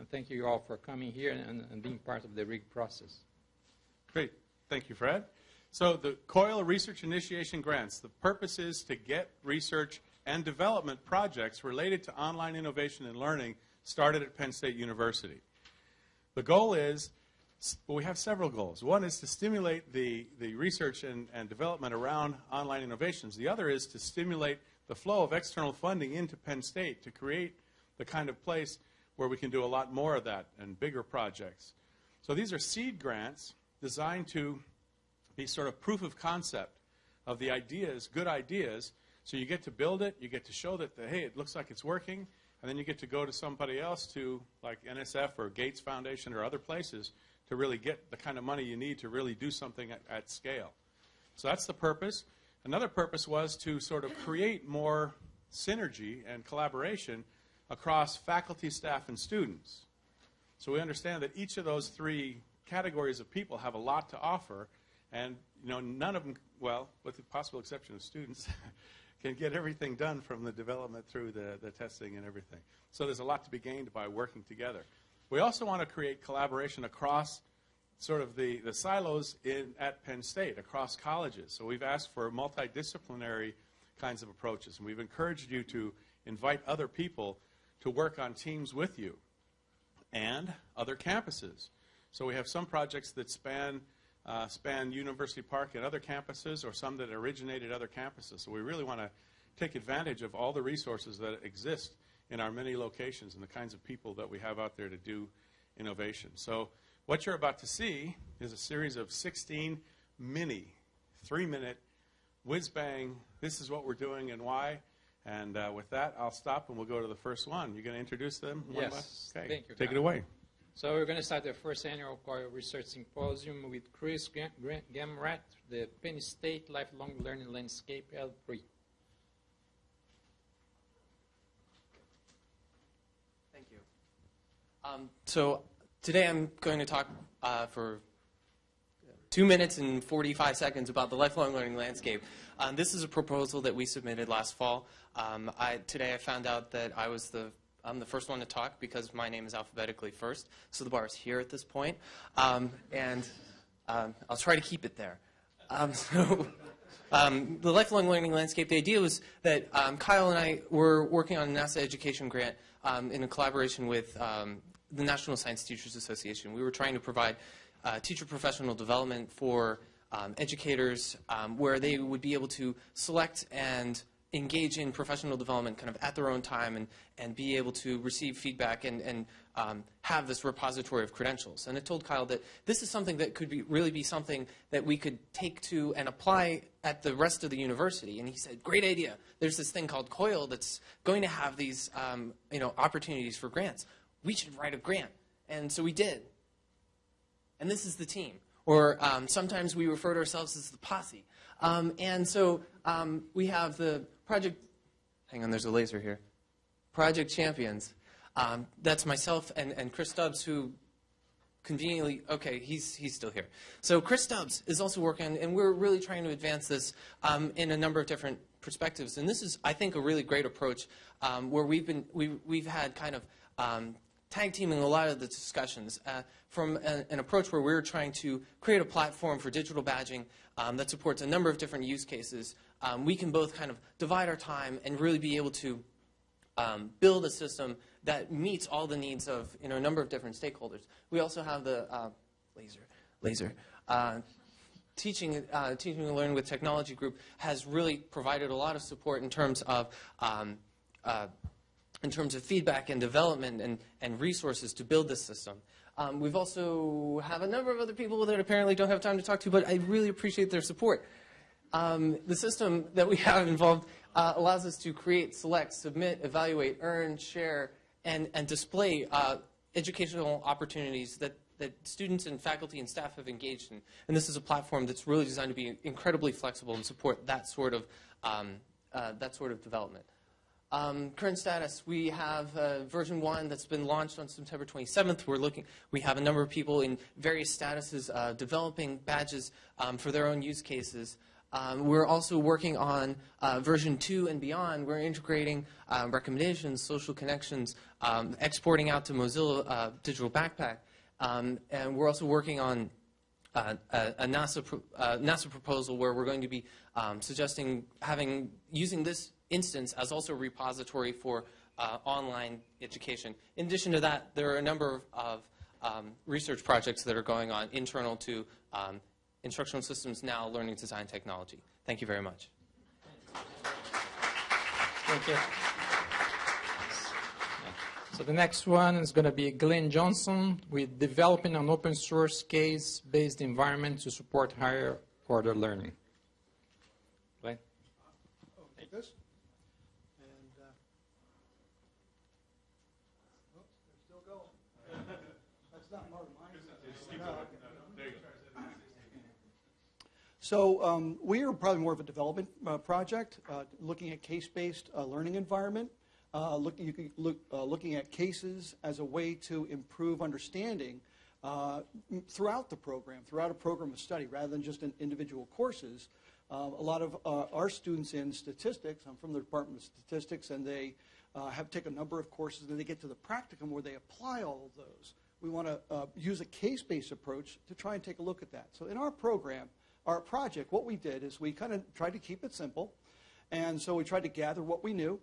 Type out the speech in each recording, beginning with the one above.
And thank you all for coming here and, and being part of the RIG process. Great. Thank you, Fred. So the COIL Research Initiation Grants, the purpose is to get research and development projects related to online innovation and learning started at Penn State University. The goal is, well, we have several goals. One is to stimulate the, the research and, and development around online innovations. The other is to stimulate the flow of external funding into Penn State to create the kind of place where we can do a lot more of that and bigger projects. So these are seed grants designed to be sort of proof of concept of the ideas, good ideas. So you get to build it, you get to show that, the, hey, it looks like it's working, and then you get to go to somebody else to, like NSF or Gates Foundation or other places, to really get the kind of money you need to really do something at, at scale. So that's the purpose. Another purpose was to sort of create more synergy and collaboration across faculty, staff, and students. So we understand that each of those three categories of people have a lot to offer, and you know none of them, well, with the possible exception of students, can get everything done from the development through the, the testing and everything. So there's a lot to be gained by working together. We also want to create collaboration across sort of the, the silos in, at Penn State, across colleges. So we've asked for multidisciplinary kinds of approaches, and we've encouraged you to invite other people to work on teams with you and other campuses. So we have some projects that span uh, span University Park and other campuses or some that originate at other campuses. So we really want to take advantage of all the resources that exist in our many locations and the kinds of people that we have out there to do innovation. So what you're about to see is a series of 16 mini, three-minute, whiz-bang, this is what we're doing and why. And uh, with that, I'll stop and we'll go to the first one. You're going to introduce them? Yes. Okay. Thank you, Take Don. it away. So we're going to start the first annual COIL Research Symposium with Chris Gam- Gamrat, the Penn State Lifelong Learning Landscape L3. Thank you. Um, so today I'm going to talk uh, for two minutes and 45 seconds about the lifelong learning landscape. Um, this is a proposal that we submitted last fall. Um, I, today I found out that I was the I'm the first one to talk because my name is alphabetically first, so the bar is here at this point, um, and um, I'll try to keep it there. Um, so, um, the lifelong learning landscape. The idea was that um, Kyle and I were working on a NASA education grant um, in a collaboration with the National Science Teachers Association. We were trying to provide uh, teacher professional development for um, educators um, where they would be able to select and engage in professional development kind of at their own time and, and be able to receive feedback and, and um, have this repository of credentials. And I told Kyle that this is something that could be, really be something that we could take to and apply at the rest of the university. And he said, great idea. There's this thing called COIL that's going to have these um, you know, opportunities for grants. We should write a grant. And so we did. And this is the team. Or um, sometimes we refer to ourselves as the posse. Um, and so um, we have the project, hang on, there's a laser here. Project Champions. Um, that's myself and, and Chris Stubbs, who conveniently, okay, he's, he's still here. So Chris Stubbs is also working, and we're really trying to advance this um, in a number of different perspectives. And this is, I think, a really great approach um, where we've, been, we, we've had kind of um, tag teaming a lot of the discussions uh, from a, an approach where we're trying to create a platform for digital badging um, that supports a number of different use cases. Um, we can both kind of divide our time and really be able to um, build a system that meets all the needs of you know, a number of different stakeholders. We also have the uh, laser, laser. Uh, teaching, uh, teaching and learning with technology group has really provided a lot of support in terms of um, uh, in terms of feedback and development and, and resources to build this system. Um, we've also have a number of other people that apparently don't have time to talk to, but I really appreciate their support. Um, the system that we have involved uh, allows us to create, select, submit, evaluate, earn, share, and, and display uh, educational opportunities that, that students and faculty and staff have engaged in. And this is a platform that's really designed to be incredibly flexible and support that sort of, um, uh, that sort of development. Um, current status, we have uh, version 1 that's been launched on September 27th. We're looking, we have a number of people in various statuses uh, developing badges um, for their own use cases. Um, we're also working on uh, version 2 and beyond. We're integrating um, recommendations, social connections, um, exporting out to Mozilla uh, Digital Backpack. Um, and we're also working on uh, a, a NASA, pro- uh, NASA proposal where we're going to be um, suggesting having using this instance as also a repository for uh, online education. In addition to that, there are a number of, of um, research projects that are going on internal to um, Instructional Systems Now Learning Design Technology. Thank you very much. Thank you. So the next one is going to be Glenn Johnson with developing an open source case-based environment to support higher order learning. Glenn? Take this. And, uh, oops, they're still going. That's not part of mine. No, okay. So um, we are probably more of a development uh, project, uh, looking at case-based uh, learning environment, uh, look, you can look, uh, looking at cases as a way to improve understanding uh, throughout the program, throughout a program of study, rather than just in individual courses. A lot of our students in statistics, I'm from the Department of Statistics, and they have taken a number of courses, and they get to the practicum where they apply all of those. We want to use a case-based approach to try and take a look at that. So in our program, our project, what we did is we kind of tried to keep it simple, and so we tried to gather what we knew.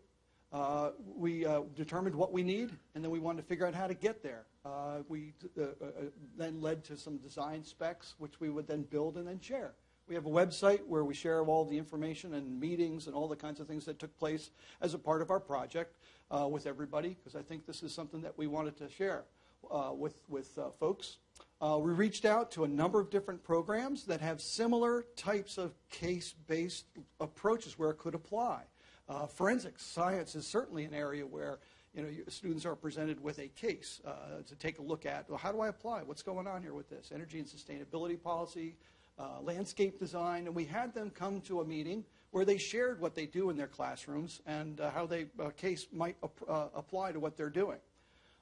Uh, we uh, determined what we need, and then we wanted to figure out how to get there. Uh, we uh, uh, then led to some design specs, which we would then build and then share. We have a website where we share all the information and meetings and all the kinds of things that took place as a part of our project uh, with everybody, because I think this is something that we wanted to share with, with folks. Uh, we reached out to a number of different programs that have similar types of case-based approaches where it could apply. Uh, forensics science is certainly an area where you know, students are presented with a case uh, to take a look at. Well, how do I apply? What's going on here with this? Energy and sustainability policy, uh, landscape design, and we had them come to a meeting where they shared what they do in their classrooms and uh, how they uh, case might ap- uh, apply to what they're doing.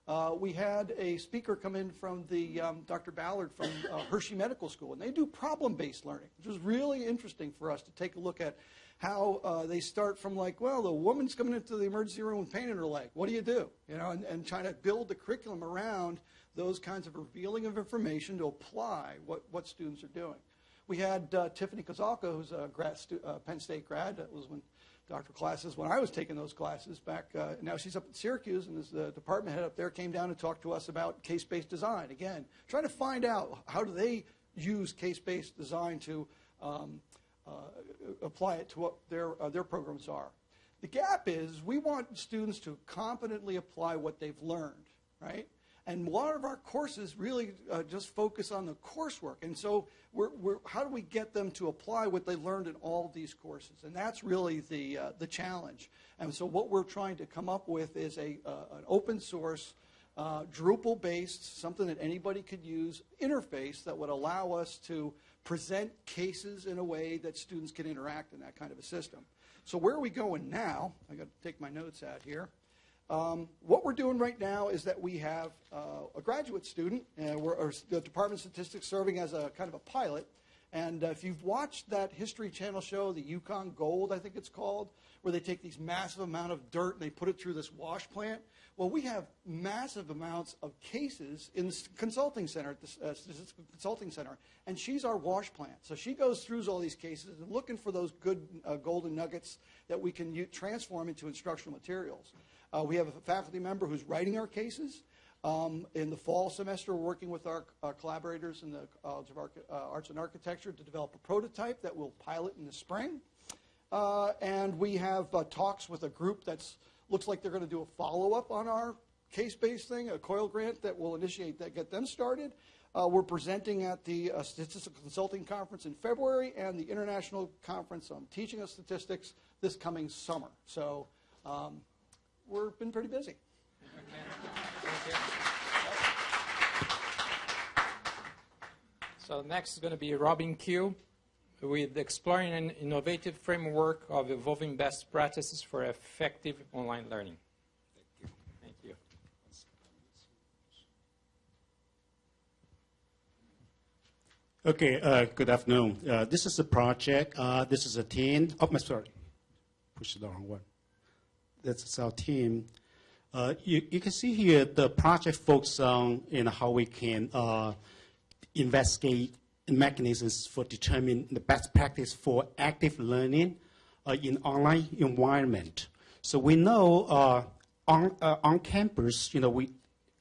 Uh, we had a speaker come in from the um, Dr. Ballard from uh, Hershey Medical School, and they do problem-based learning, which was really interesting for us to take a look at how uh, they start from like, well, the woman's coming into the emergency room with pain in her leg. What do you do? You know, and, and trying to build the curriculum around those kinds of revealing of information to apply what, what students are doing. We had uh, Tiffany Koszalka, who's a grad uh, Penn State grad. That was when doctor classes when I was taking those classes back. Uh, now she's up at Syracuse, and is the department head up there came down and talked to us about case-based design. Again, trying to find out how do they use case-based design to um, uh, apply it to what their uh, their programs are. The gap is we want students to competently apply what they've learned, right? And a lot of our courses really uh, just focus on the coursework. And so, we're, we're, how do we get them to apply what they learned in all of these courses? And that's really the, uh, the challenge. And so, what we're trying to come up with is a, uh, an open source, uh, Drupal based, something that anybody could use, interface that would allow us to present cases in a way that students can interact in that kind of a system. So, where are we going now? I got to take my notes out here. Um, what we're doing right now is that we have uh, a graduate student, uh, or the Department of Statistics serving as a kind of a pilot. And uh, if you've watched that History Channel show, the Yukon Gold, I think it's called, where they take these massive amount of dirt and they put it through this wash plant. Well, we have massive amounts of cases in the consulting center, at the uh, Statistical Consulting Center, and she's our wash plant. So she goes through all these cases and looking for those good uh, golden nuggets that we can transform into instructional materials. Uh, we have a faculty member who's writing our cases. Um, in the fall semester, we're working with our, our collaborators in the College of Arch- uh, Arts and Architecture to develop a prototype that we'll pilot in the spring. Uh, and we have uh, talks with a group that's looks like they're going to do a follow-up on our case-based thing, a COIL grant that will initiate that, get them started. Uh, we're presenting at the uh, Statistical Consulting Conference in February and the International Conference on Teaching of Statistics this coming summer. So um, we've been pretty busy. So next is going to be Robin Qiu with exploring an innovative framework of evolving best practices for effective online learning. Thank you. Thank you. Okay, uh, good afternoon. Uh, this is a project. Uh, this is a team. Oh, my sorry, push the wrong one. This is our team. Uh, you, you can see here the project focuses on you know, how we can uh, investigate mechanisms for determining the best practice for active learning uh, in online environment. So we know uh, on, uh, on campus, you know, we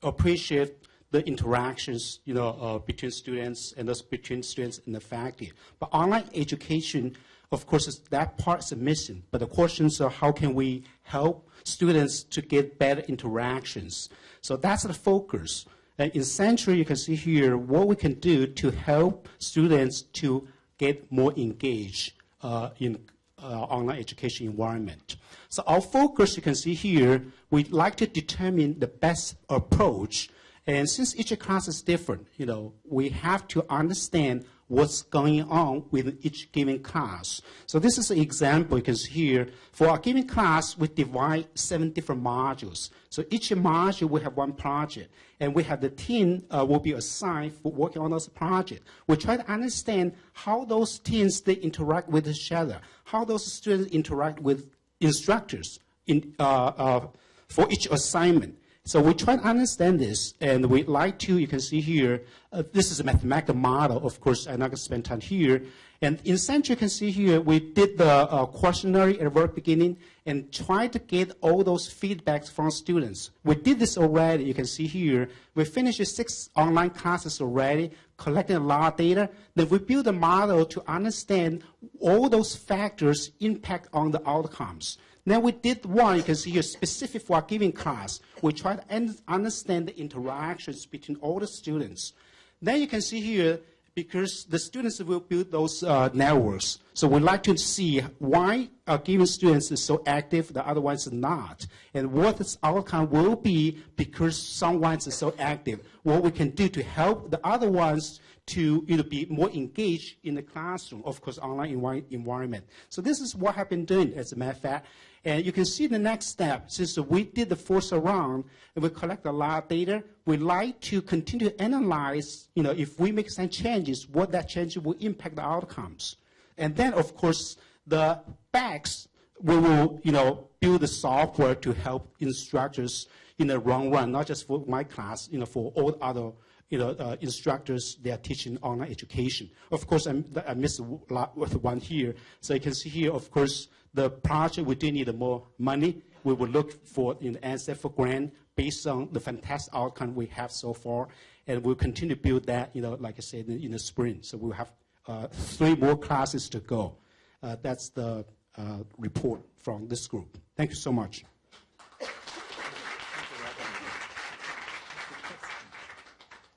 appreciate the interactions, you know, uh, between students and those between students and the faculty. But online education, of course, that part is mission, But the questions are how can we help students to get better interactions? So that's the focus. And in Century, you can see here what we can do to help students to get more engaged uh, in uh, online education environment. So our focus, you can see here, we'd like to determine the best approach. And since each class is different, you know, we have to understand what's going on with each given class. So this is an example you can see here. For a given class, we divide seven different modules. So each module will have one project, and we have the team uh, will be assigned for working on those projects. We try to understand how those teams they interact with each other, how those students interact with instructors in, uh, uh, for each assignment. So we try to understand this, and we like to, you can see here, uh, this is a mathematical model. Of course, I'm not going to spend time here. And in Central, you can see here, we did the uh, questionnaire at the very beginning and tried to get all those feedbacks from students. We did this already. You can see here, we finished six online classes already, collecting a lot of data. Then we built a model to understand all those factors impact on the outcomes. Then we did one, you can see here, specific for a given class. We try to understand the interactions between all the students. Then you can see here, because the students will build those uh, networks. So we like to see why a given student is so active, the other ones are not, and what its outcome will be because someone is so active. What we can do to help the other ones to you know, be more engaged in the classroom, of course, online envi environment. So this is what I've been doing, as a matter of fact. And you can see the next step, since we did the first round, and we collect a lot of data, we like to continue to analyze, you know, if we make some changes, what that change will impact the outcomes. And then, of course, the backs, we will, you know, build the software to help instructors in the long run, not just for my class, you know, for all other you know, uh, instructors, they are teaching online education. Of course, I'm, I missed one here. So you can see here, of course, the project, we do need more money. We will look for an answer for grant based on the fantastic outcome we have so far. And we'll continue to build that, you know, like I said, in, in the spring. So we'll have uh, three more classes to go. Uh, that's the uh, report from this group. Thank you so much.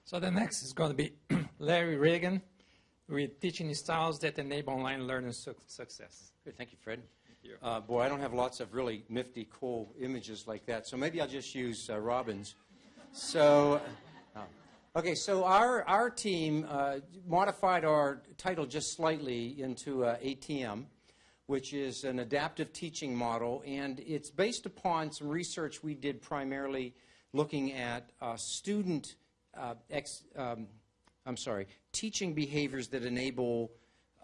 So the next is going to be Larry Ragan with teaching styles that enable online learning su success. Good, thank you, Fred. Uh, boy, I don't have lots of really nifty, cool images like that, so maybe I'll just use uh, Robin's. So, uh, okay, so our, our team uh, modified our title just slightly into uh, ATM, which is an adaptive teaching model, and it's based upon some research we did primarily looking at student ex, um, I'm sorry, teaching behaviors that enable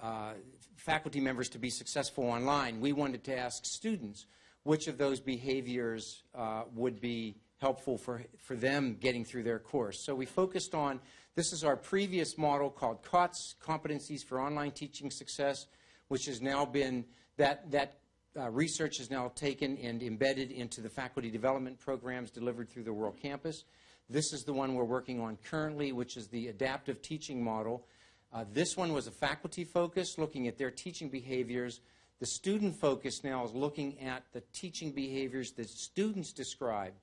uh, faculty members to be successful online, we wanted to ask students which of those behaviors uh, would be helpful for, for them getting through their course. So we focused on, this is our previous model called COTS, Competencies for Online Teaching Success, which has now been, that, that uh, research is now taken and embedded into the faculty development programs delivered through the World Campus. This is the one we're working on currently, which is the adaptive teaching model. Uh, this one was a faculty focus, looking at their teaching behaviors. The student focus now is looking at the teaching behaviors that students describe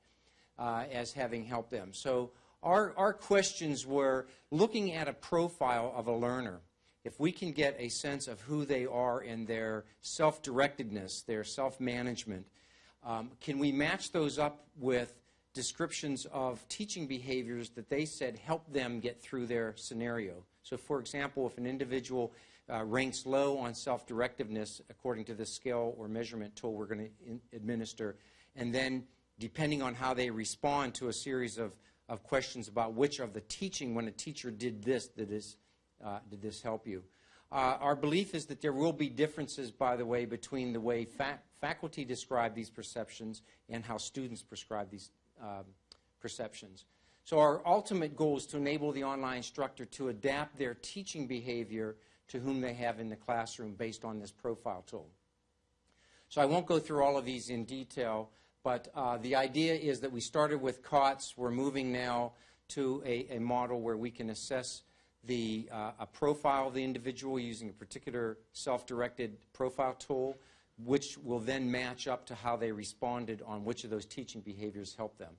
uh, as having helped them. So our, our questions were looking at a profile of a learner. If we can get a sense of who they are in their self-directedness, their self-management, um, can we match those up with descriptions of teaching behaviors that they said help them get through their scenario. So, for example, if an individual uh, ranks low on self-directiveness according to the scale or measurement tool we're going to administer, and then depending on how they respond to a series of, of questions about which of the teaching when a teacher did this that is uh, did this help you? Uh, our belief is that there will be differences, by the way, between the way fac faculty describe these perceptions and how students prescribe these um, perceptions. So our ultimate goal is to enable the online instructor to adapt their teaching behavior to whom they have in the classroom based on this profile tool. So I won't go through all of these in detail, but uh, the idea is that we started with COTS. We're moving now to a, a model where we can assess the, uh, a profile of the individual using a particular self-directed profile tool, which will then match up to how they responded on which of those teaching behaviors helped them.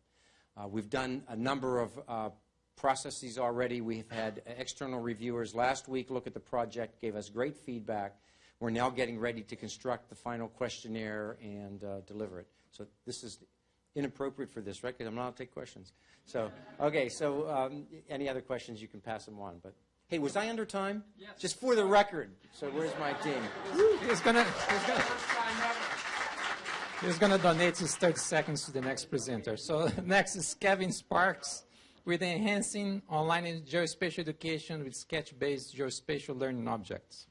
Uh, we've done a number of uh, processes already. We've had external reviewers last week look at the project, gave us great feedback. We're now getting ready to construct the final questionnaire and uh, deliver it. So this is inappropriate for this, right? Because I'm not allowed to take questions. So, okay, so um, any other questions, you can pass them on. But hey, was I under time? Yes. Just for the record. So where's my team? Gonna, he's gonna, he's gonna donate his 30 seconds to the next presenter. So next is Kevin Sparks with enhancing online geospatial education with sketch-based geospatial learning objects.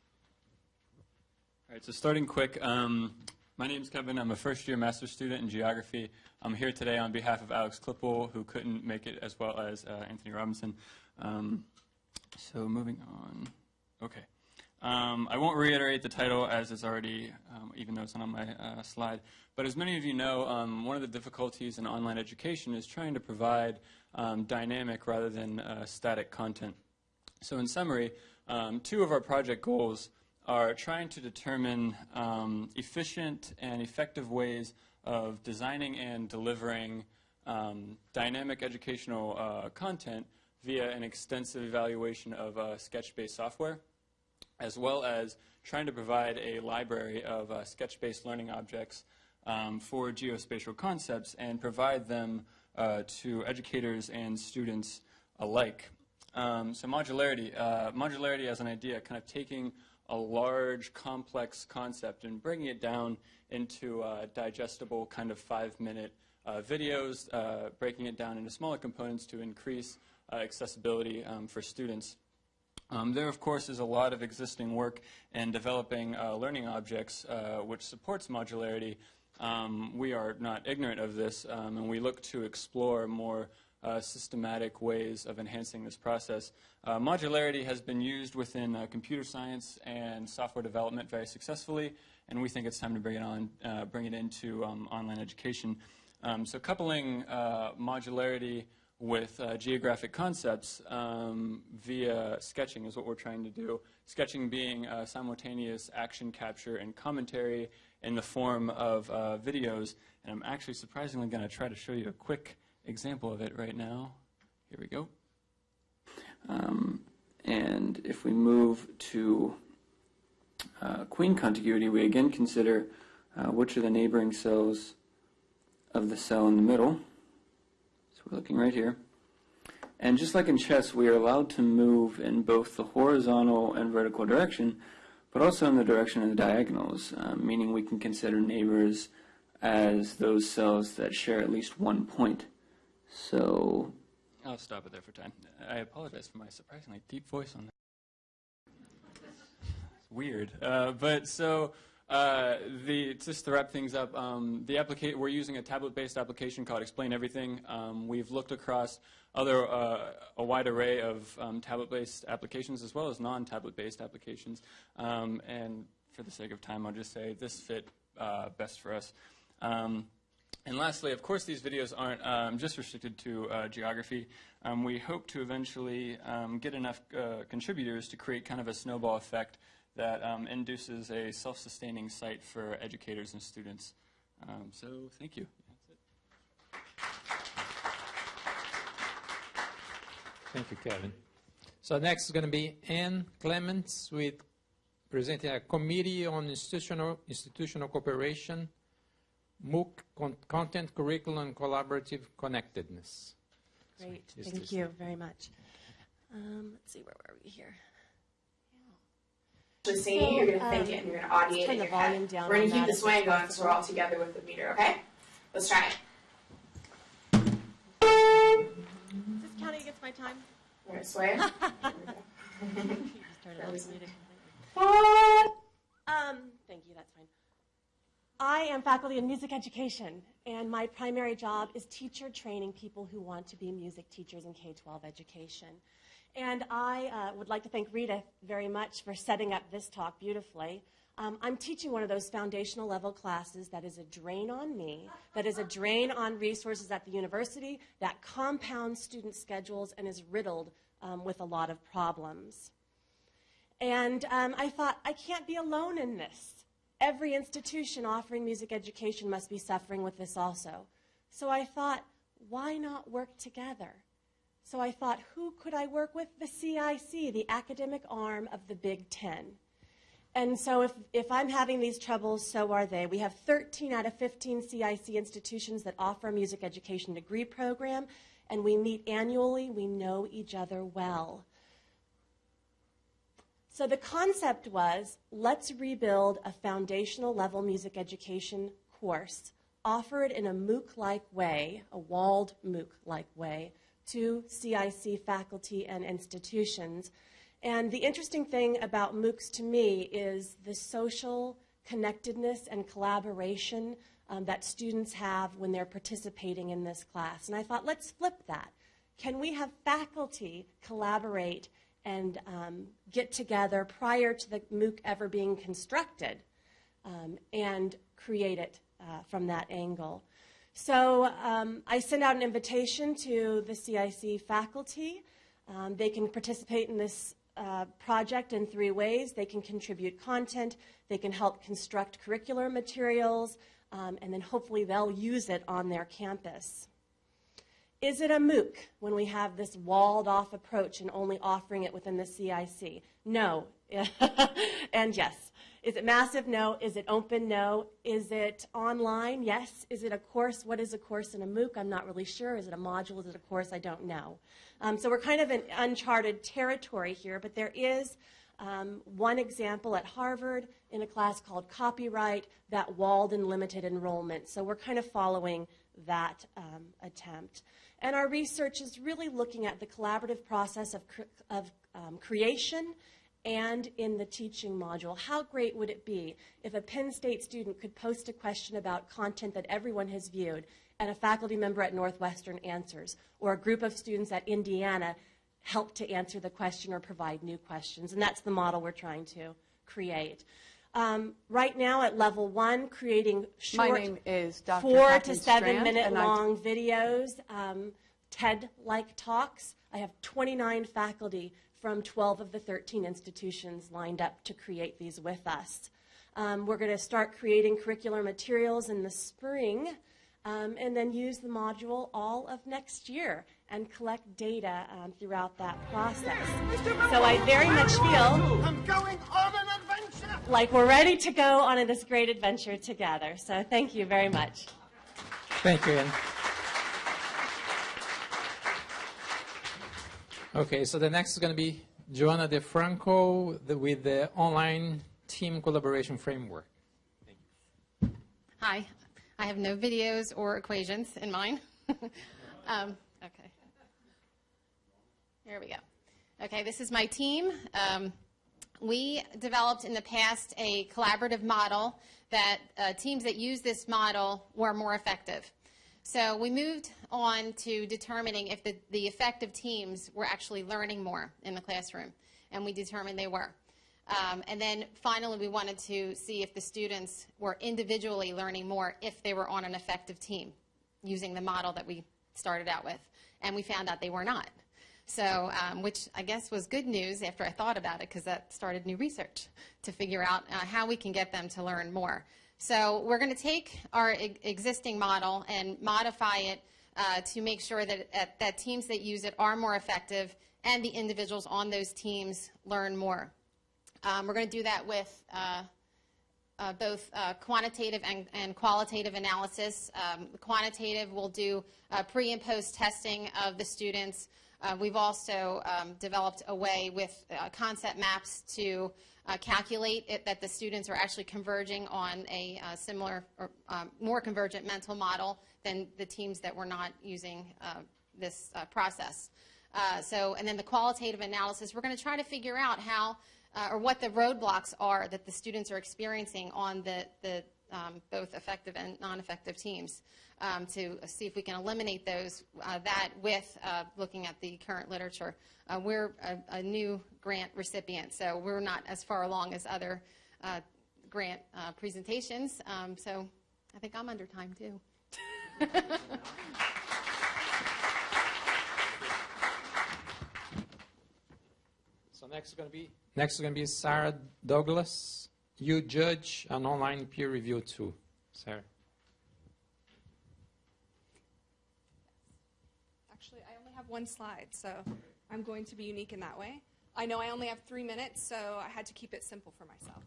All right, so starting quick, um, my name is Kevin. I'm a first-year master's student in geography. I'm here today on behalf of Alex Klippel, who couldn't make it, as well as uh, Anthony Robinson. Um, so moving on. Okay. Um, I won't reiterate the title as it's already, um, even though it's not on my uh, slide. But as many of you know, um, one of the difficulties in online education is trying to provide um, dynamic rather than uh, static content. So in summary, um, two of our project goals are trying to determine um, efficient and effective ways of designing and delivering dynamic educational uh, content via an extensive evaluation of uh, sketch-based software as well as trying to provide a library of uh, sketch-based learning objects um, for geospatial concepts and provide them uh, to educators and students alike. Um, so modularity, uh, modularity as an idea, kind of taking a large, complex concept and bringing it down into uh, digestible kind of five-minute uh, videos, uh, breaking it down into smaller components to increase accessibility um, for students. Um, there, of course, is a lot of existing work in developing uh, learning objects uh, which supports modularity. Um, we are not ignorant of this, um, and we look to explore more uh, systematic ways of enhancing this process. Uh, modularity has been used within uh, computer science and software development very successfully, and we think it's time to bring it on, uh, bring it into um, online education. Um, so coupling modularity with uh, geographic concepts um, via sketching is what we're trying to do. Sketching being uh, simultaneous action capture and commentary in the form of uh, videos. And I'm actually surprisingly going to try to show you a quick example of it right now. Here we go. Um, and if we move to uh, queen contiguity, we again consider uh, which are the neighboring cells of the cell in the middle. We're looking right here. And just like in chess, we are allowed to move in both the horizontal and vertical direction, but also in the direction of the diagonals, um, meaning we can consider neighbors as those cells that share at least one point. So I'll stop it there for time. I apologize for my surprisingly deep voice on that. It's weird. Uh, but so uh, the, just to wrap things up, um, the we're using a tablet-based application called Explain Everything. Um, we've looked across other uh, a wide array of um, tablet-based applications as well as non-tablet-based applications. Um, and for the sake of time, I'll just say this fit uh, best for us. Um, and lastly, of course, these videos aren't um, just restricted to uh, geography. we hope to eventually get enough uh, contributors to create kind of a snowball effect that um, induces a self-sustaining site for educators and students. Um, so thank you. Thank you, Kevin. So next is going to be Ann Clements with presenting a committee on institutional, institutional cooperation, MOOC, con content, curriculum, and collaborative connectedness. Great, so thank you very much. Um, let's see, where were we here? You're going to think it and you're going to audiate it in your head. We're going to keep the swaying going so we're all together with the meter, okay? Let's try it. Is this counting against my time? We're going to sway. started on muted. What? Um, thank you, that's fine. I am faculty in music education, and my primary job is teacher training people who want to be music teachers in K-12 education. And I uh, would like to thank Rita very much for setting up this talk beautifully. Um, I'm teaching one of those foundational level classes that is a drain on me, that is a drain on resources at the university, that compounds student schedules and is riddled um, with a lot of problems. And um, I thought, I can't be alone in this. Every institution offering music education must be suffering with this also. So I thought, why not work together? So I thought, who could I work with? The CIC, the academic arm of the Big Ten. And so if, if I'm having these troubles, so are they. We have 13 out of 15 CIC institutions that offer a music education degree program, and we meet annually. We know each other well. So the concept was, let's rebuild a foundational level music education course, offer it in a MOOC-like way, a walled MOOC-like way, to CIC faculty and institutions and the interesting thing about MOOCs to me is the social connectedness and collaboration um, that students have when they're participating in this class. And I thought, let's flip that. Can we have faculty collaborate and um, get together prior to the MOOC ever being constructed um, and create it uh, from that angle? So um, I send out an invitation to the CIC faculty. Um, they can participate in this uh, project in three ways. They can contribute content, they can help construct curricular materials, um, and then hopefully they'll use it on their campus. Is it a MOOC when we have this walled off approach and only offering it within the CIC? No. and yes. Is it massive? No. Is it open? No. Is it online? Yes. Is it a course? What is a course in a MOOC? I'm not really sure. Is it a module? Is it a course? I don't know. Um, so we're kind of in uncharted territory here, but there is um, one example at Harvard in a class called Copyright that walled and limited enrollment. So we're kind of following that um, attempt. And our research is really looking at the collaborative process of, cre of um, creation and in the teaching module. How great would it be if a Penn State student could post a question about content that everyone has viewed and a faculty member at Northwestern answers, or a group of students at Indiana help to answer the question or provide new questions. And that's the model we're trying to create. Um, right now at level one, creating short, My name is Dr. four to seven Strand, minute long videos, um, TED-like talks. I have 29 faculty from 12 of the 13 institutions lined up to create these with us. Um, we're going to start creating curricular materials in the spring um, and then use the module all of next year and collect data um, throughout that process. So I very much feel I'm going on an adventure. like we're ready to go on this great adventure together. So thank you very much. Thank you, Ian. Okay, so the next is going to be Joanna DeFranco the, with the online team collaboration framework. Hi, I have no videos or equations in mine. um, okay. Here we go. Okay, this is my team. Um, we developed in the past a collaborative model that uh, teams that use this model were more effective. So we moved on to determining if the, the effective teams were actually learning more in the classroom, and we determined they were. Um, and then finally, we wanted to see if the students were individually learning more if they were on an effective team using the model that we started out with. And we found out they were not. So, um, which I guess was good news after I thought about it because that started new research to figure out uh, how we can get them to learn more. So we're going to take our e existing model and modify it uh, to make sure that, uh, that teams that use it are more effective and the individuals on those teams learn more. Um, we're going to do that with uh, uh, both uh, quantitative and, and, qualitative analysis. Um, quantitative will do uh, pre and post testing of the students. We've also um, developed a way with concept maps to calculate it, that the students are actually converging on a similar or um, more convergent mental model than the teams that were not using this process. Uh, so, and then the qualitative analysis, we're going to try to figure out how uh, or what the roadblocks are that the students are experiencing on the, the um, both effective and non-effective teams um, to see if we can eliminate those, uh, that with uh, looking at the current literature. Uh, we're a, a, new grant recipient, so we're not as far along as other uh, grant uh, presentations. Um, so I think I'm under time too. so next is going to be next is going to be Sarah Douglas. You judge an online peer review too, Sarah. Actually, I only have one slide, so I'm going to be unique in that way. I know I only have three minutes, so I had to keep it simple for myself.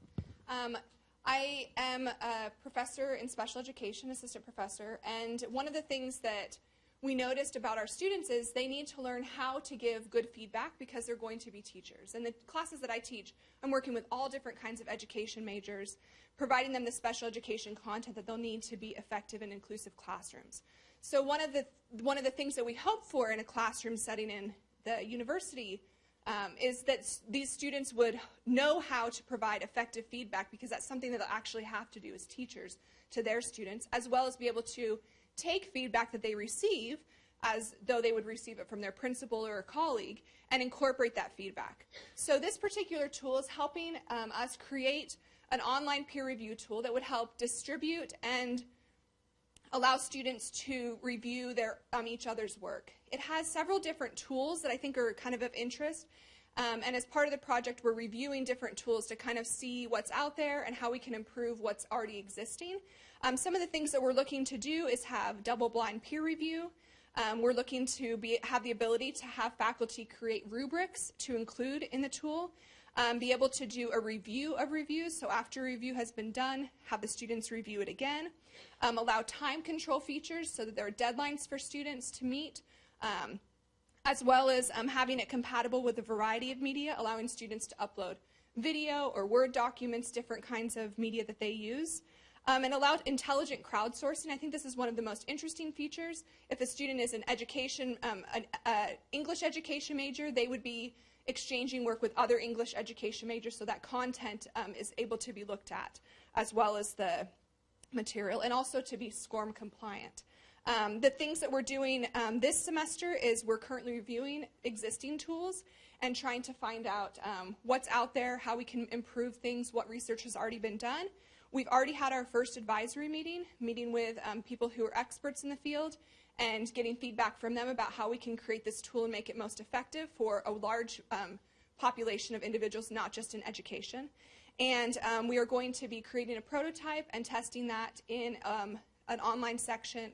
Um, I am a professor in special education, assistant professor, and one of the things that we noticed about our students is they need to learn how to give good feedback because they're going to be teachers. And the classes that I teach, I'm working with all different kinds of education majors, providing them the special education content that they'll need to be effective in inclusive classrooms. So one of the one of the things that we hope for in a classroom setting in the university um, is that these students would know how to provide effective feedback because that's something that they'll actually have to do as teachers to their students, as well as be able to take feedback that they receive as though they would receive it from their principal or a colleague and incorporate that feedback. So this particular tool is helping um, us create an online peer review tool that would help distribute and allow students to review their, um, each other's work. It has several different tools that I think are kind of of interest. Um, and as part of the project, we're reviewing different tools to kind of see what's out there and how we can improve what's already existing. Um, some of the things that we're looking to do is have double-blind peer review. Um, we're looking to be, have the ability to have faculty create rubrics to include in the tool, um, be able to do a review of reviews, so after review has been done, have the students review it again, um, allow time control features so that there are deadlines for students to meet, um, as well as um, having it compatible with a variety of media, allowing students to upload video or Word documents, different kinds of media that they use um, and allowed intelligent crowdsourcing. I think this is one of the most interesting features. If a student is an education, um, an uh, English education major, they would be exchanging work with other English education majors so that content um, is able to be looked at as well as the material and also to be SCORM compliant. Um, the things that we're doing um, this semester is we're currently reviewing existing tools and trying to find out um, what's out there, how we can improve things, what research has already been done, We've already had our first advisory meeting, meeting with um, people who are experts in the field and getting feedback from them about how we can create this tool and make it most effective for a large um, population of individuals, not just in education. And um, we are going to be creating a prototype and testing that in um, an online section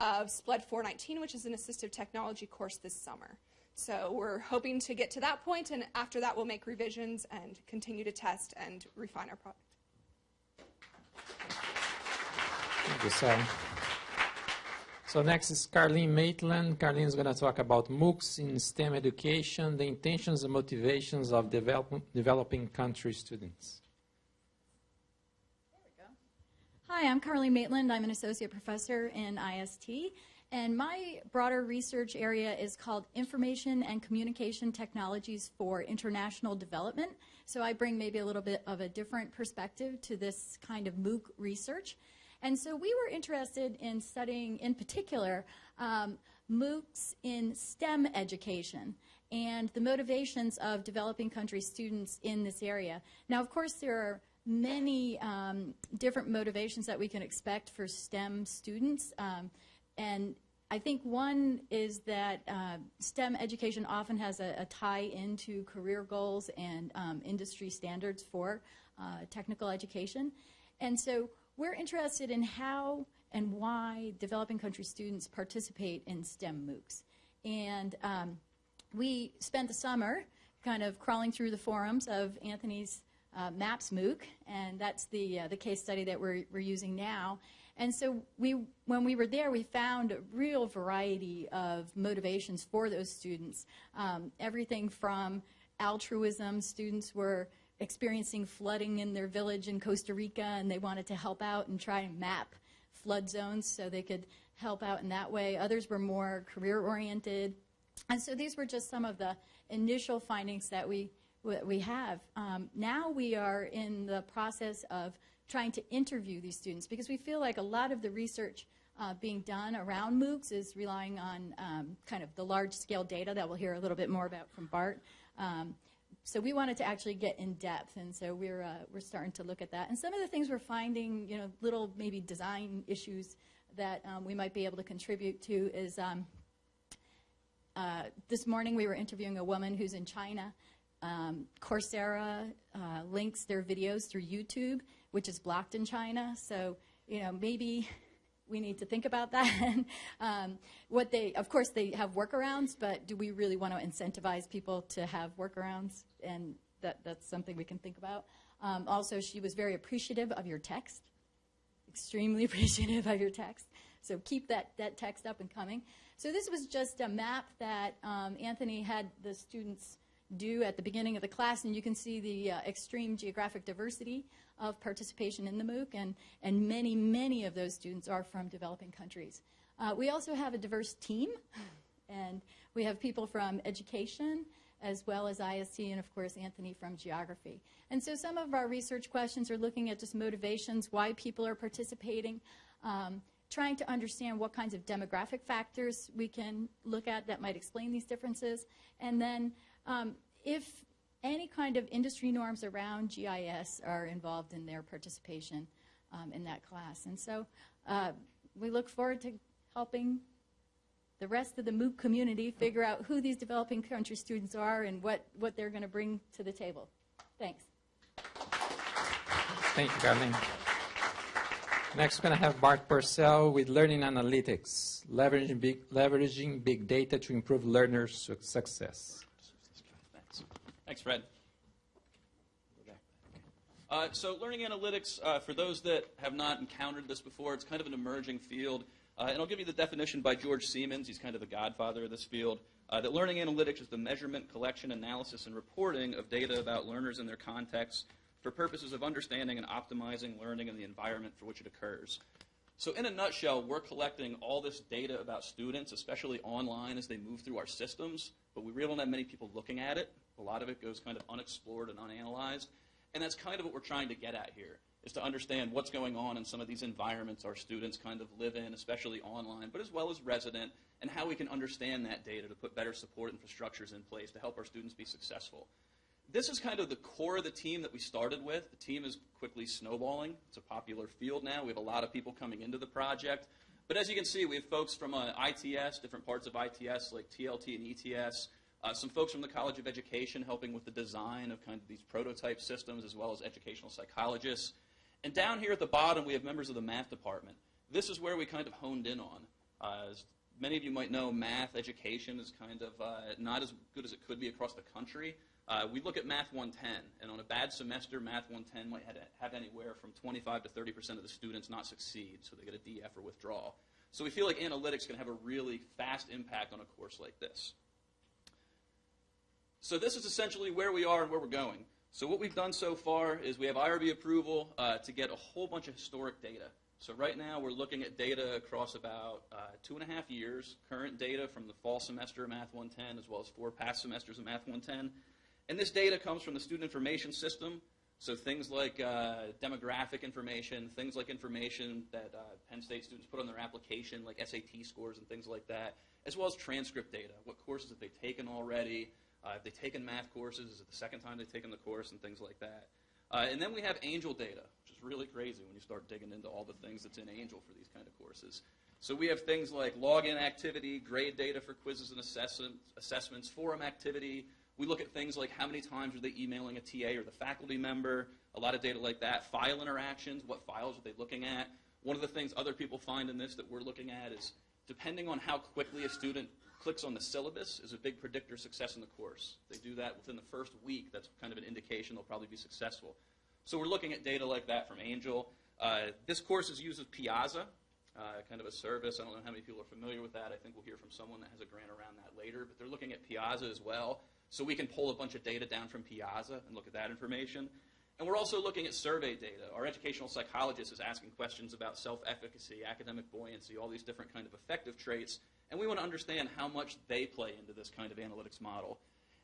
of SPLED 419, which is an assistive technology course this summer. So we're hoping to get to that point, and after that we'll make revisions and continue to test and refine our product. Thank you, Sarah. So next is Carleen Maitland. Carleen is going to talk about MOOCs in STEM education, the intentions and motivations of develop, developing country students. Hi, I'm Carleen Maitland. I'm an associate professor in IST. And my broader research area is called Information and Communication Technologies for International Development. So I bring maybe a little bit of a different perspective to this kind of MOOC research. And so we were interested in studying, in particular, um, MOOCs in STEM education and the motivations of developing country students in this area. Now, of course, there are many um, different motivations that we can expect for STEM students. Um, and I think one is that uh, STEM education often has a, a, tie into career goals and um, industry standards for uh, technical education. And so we're interested in how and why developing country students participate in STEM MOOCs. And um, we spent the summer kind of crawling through the forums of Anthony's uh, MAPS MOOC, and that's the, uh, the case study that we're, we're using now. And so we, when we were there, we found a real variety of motivations for those students. Um, everything from altruism, students were experiencing flooding in their village in Costa Rica and they wanted to help out and try and map flood zones so they could help out in that way. Others were more career oriented. and so these were just some of the initial findings that we, we have. Um, now we are in the process of trying to interview these students because we feel like a lot of the research uh, being done around MOOCs is relying on um, kind of the large-scale data that we'll hear a little bit more about from Bart. Um, so we wanted to actually get in depth, and so we're uh, we're starting to look at that. And some of the things we're finding, you know, little maybe design issues that um, we might be able to contribute to is um, uh, this morning we were interviewing a woman who's in China. Um, Coursera uh, links their videos through YouTube, which is blocked in China. So you know maybe we need to think about that. um, what they, of course, they have workarounds, but do we really want to incentivize people to have workarounds? And that, that's something we can think about. Um, also, she was very appreciative of your text, extremely appreciative of your text. So keep that, that text up and coming. So this was just a map that um, Anthony had the students do at the beginning of the class, and you can see the uh, extreme geographic diversity of participation in the MOOC, and, and many, many of those students are from developing countries. Uh, we also have a diverse team, and we have people from education, as well as IST, and of course Anthony from geography. And so some of our research questions are looking at just motivations, why people are participating, um, trying to understand what kinds of demographic factors we can look at that might explain these differences, and then if any kind of industry norms around GIS are involved in their participation um, in that class. And so uh, we look forward to helping the rest of the MOOC community figure out who these developing country students are and what, what they're going to bring to the table. Thanks. Thank you, Carleen. Next, we're going to have Bart Purcell with Learning Analytics, leveraging big, leveraging big data to improve learners' success. Thanks, Fred. Uh, so learning analytics, uh, for those that have not encountered this before, it's kind of an emerging field. Uh, and I'll give you the definition by George Siemens. He's kind of the godfather of this field. Uh, that learning analytics is the measurement, collection, analysis, and reporting of data about learners and their contexts for purposes of understanding and optimizing learning and the environment for which it occurs. So in a nutshell, we're collecting all this data about students, especially online as they move through our systems, but we really don't have many people looking at it. A lot of it goes kind of unexplored and unanalyzed. And that's kind of what we're trying to get at here, is to understand what's going on in some of these environments our students kind of live in, especially online, but as well as resident, and how we can understand that data to put better support infrastructures in place to help our students be successful. This is kind of the core of the team that we started with. The team is quickly snowballing. It's a popular field now. We have a lot of people coming into the project. But as you can see, we have folks from uh, ITS, different parts of ITS like TLT and ETS, uh, some folks from the College of Education helping with the design of kind of these prototype systems, as well as educational psychologists. And down here at the bottom, we have members of the math department. This is where we kind of honed in on. Uh, as many of you might know, math education is kind of uh, not as good as it could be across the country. Uh, we look at Math 110, and on a bad semester, Math 110 might have anywhere from 25 to 30 percent of the students not succeed, so they get a DF or withdraw. So we feel like analytics can have a really fast impact on a course like this. So this is essentially where we are and where we're going. So what we've done so far is we have IRB approval uh, to get a whole bunch of historic data. So right now we're looking at data across about uh, two and a half years, current data from the fall semester of Math 110 as well as four past semesters of Math 110. And this data comes from the student information system. So things like uh, demographic information, things like information that uh, Penn State students put on their application, like SAT scores and things like that, as well as transcript data. What courses have they taken already? Uh, have they taken math courses? Is it the second time they've taken the course and things like that? Uh, and then we have Angel data, which is really crazy when you start digging into all the things that's in Angel for these kind of courses. So we have things like login activity, grade data for quizzes and assessments, forum activity. We look at things like how many times are they emailing a TA or the faculty member, a lot of data like that. File interactions, what files are they looking at? One of the things other people find in this that we're looking at is depending on how quickly a student clicks on the syllabus is a big predictor of success in the course. They do that within the first week. That's kind of an indication they'll probably be successful. So we're looking at data like that from Angel. Uh, this course is uses Piazza, uh, kind of a service. I don't know how many people are familiar with that. I think we'll hear from someone that has a grant around that later. But they're looking at Piazza as well. So we can pull a bunch of data down from Piazza and look at that information. And we're also looking at survey data. Our educational psychologist is asking questions about self-efficacy, academic buoyancy, all these different kind of effective traits, and we want to understand how much they play into this kind of analytics model.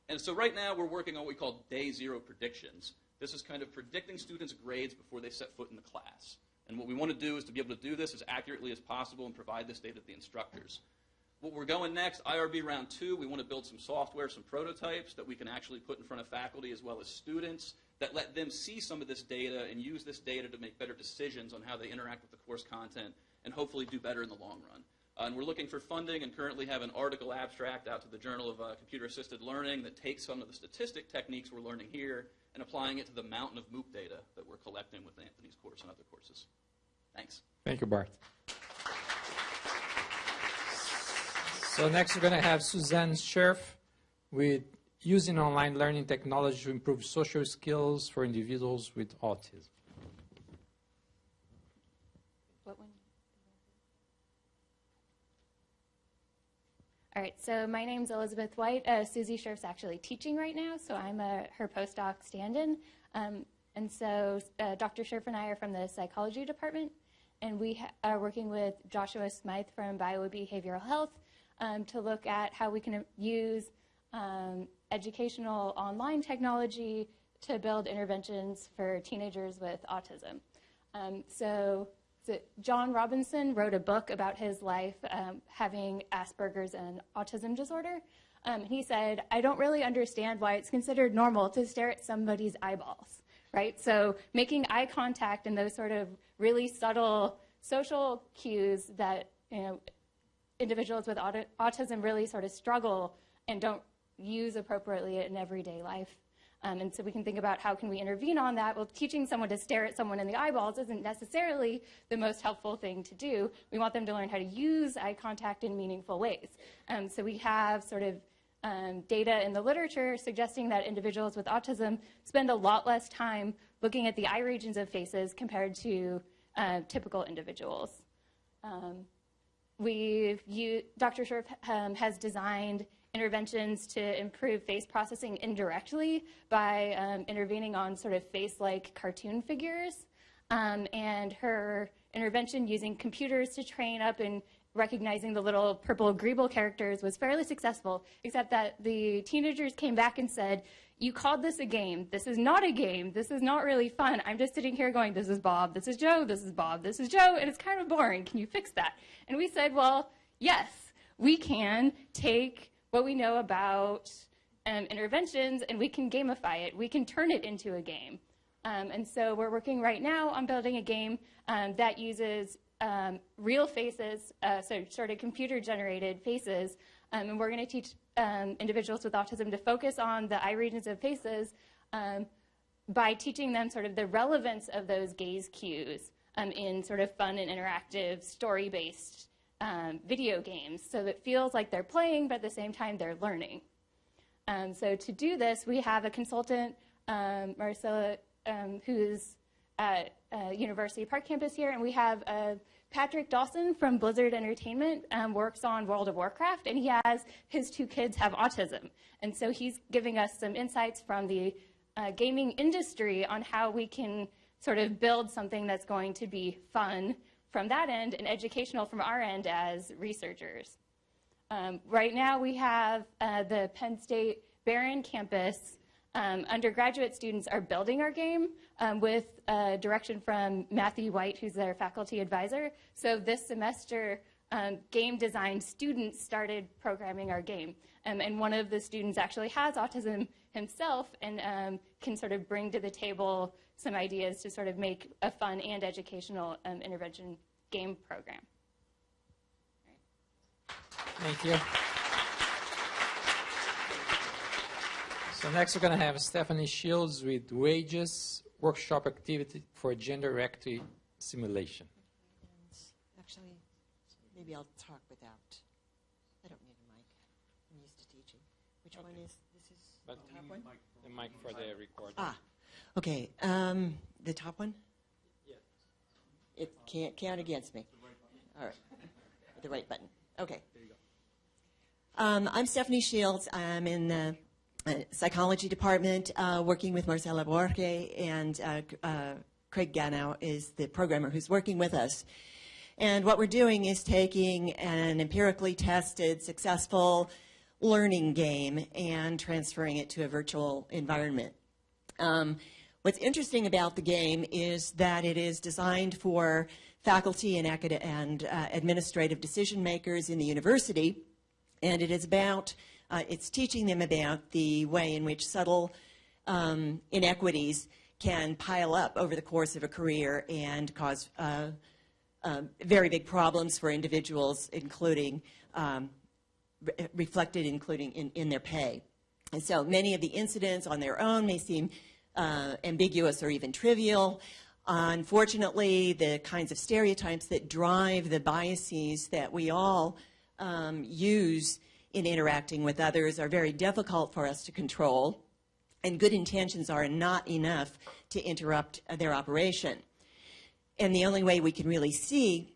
And so right now we're working on what we call day zero predictions. This is kind of predicting students' grades before they set foot in the class. And what we want to do is to be able to do this as accurately as possible and provide this data to the instructors. What we're going next, IRB round two, we want to build some software, some prototypes that we can actually put in front of faculty as well as students that let them see some of this data and use this data to make better decisions on how they interact with the course content and hopefully do better in the long run. Uh, and we're looking for funding and currently have an article abstract out to the Journal of uh, Computer Assisted Learning that takes some of the statistic techniques we're learning here and applying it to the mountain of MOOC data that we're collecting with Anthony's course and other courses. Thanks. Thank you, Bart. So next we're going to have Suzanne Scherf with using online learning technology to improve social skills for individuals with autism. All right, so my name's Elizabeth White. Uh, Susie Scherf's actually teaching right now, so I'm a, her postdoc stand-in. Um, and so uh, Dr. Scherf and I are from the psychology department, and we are working with Joshua Smyth from Biobehavioral Health um, to look at how we can use um, educational online technology to build interventions for teenagers with autism. Um, so so John Robison wrote a book about his life um, having Asperger's and autism disorder. Um, he said, I don't really understand why it's considered normal to stare at somebody's eyeballs, right? So making eye contact and those sort of really subtle social cues that you know, individuals with aut autism really sort of struggle and don't use appropriately in everyday life. Um, and so we can think about how can we intervene on that. Well, teaching someone to stare at someone in the eyeballs isn't necessarily the most helpful thing to do. We want them to learn how to use eye contact in meaningful ways. Um, so we have sort of um, data in the literature suggesting that individuals with autism spend a lot less time looking at the eye regions of faces compared to uh, typical individuals. Um, we've Dr. Scherf um, has designed interventions to improve face processing indirectly by um, intervening on sort of face-like cartoon figures. Um, and her intervention using computers to train up and recognizing the little purple Greeble characters was fairly successful, except that the teenagers came back and said, you called this a game. This is not a game. This is not really fun. I'm just sitting here going, this is Bob, this is Joe, this is Bob, this is Joe, and it's kind of boring. Can you fix that? And we said, well, yes, we can take what we know about um, interventions and we can gamify it. We can turn it into a game. Um, and so we're working right now on building a game um, that uses um, real faces, uh, so sort of computer generated faces, um, and we're going to teach um, individuals with autism to focus on the eye regions of faces by teaching them sort of the relevance of those gaze cues in sort of fun and interactive story-based um, video games so it feels like they're playing, but at the same time they're learning. Um, so to do this, we have a consultant, um, Marcela, um, who's at uh, University Park campus here, and we have uh, Patrick Dawson from Blizzard Entertainment um, works on World of Warcraft, and he has his two kids have autism. And so he's giving us some insights from the uh, gaming industry on how we can sort of build something that's going to be fun, from that end and educational from our end as researchers. Um, right now we have uh, the Penn State Behrend campus. Um, undergraduate students are building our game um, with uh, direction from Matthew White, who's their faculty advisor. So this semester, um, game design students started programming our game. Um, and one of the students actually has autism himself and um, can sort of bring to the table some ideas to sort of make a fun and educational um, intervention game program. Thank you. So next we're going to have Stephanie Shields with Wages Workshop Activity for Gender Equity Simulation. Actually, maybe I'll talk without. I don't need a mic. I'm used to teaching. Which okay. one is, this is but the top one? The mic for the recording. Ah, okay. Um, the top one? It can't count against me. All right. The right button. Okay. Um, I'm Stephanie Shields. I'm in the uh, psychology department, uh, working with Marcela Borge, and uh, uh, Craig Ganow is the programmer who's working with us. And what we're doing is taking an empirically tested, successful learning game and transferring it to a virtual environment. Um, what's interesting about the game is that it is designed for faculty and, and uh, administrative decision makers in the university, and it is about, uh, it's teaching them about the way in which subtle um, inequities can pile up over the course of a career and cause uh, uh very big problems for individuals, including um, re reflected including in, in their pay. And so many of the incidents on their own may seem uh, ambiguous or even trivial. Unfortunately, the kinds of stereotypes that drive the biases that we all um, use in interacting with others are very difficult for us to control, and good intentions are not enough to interrupt uh, their operation. And the only way we can really see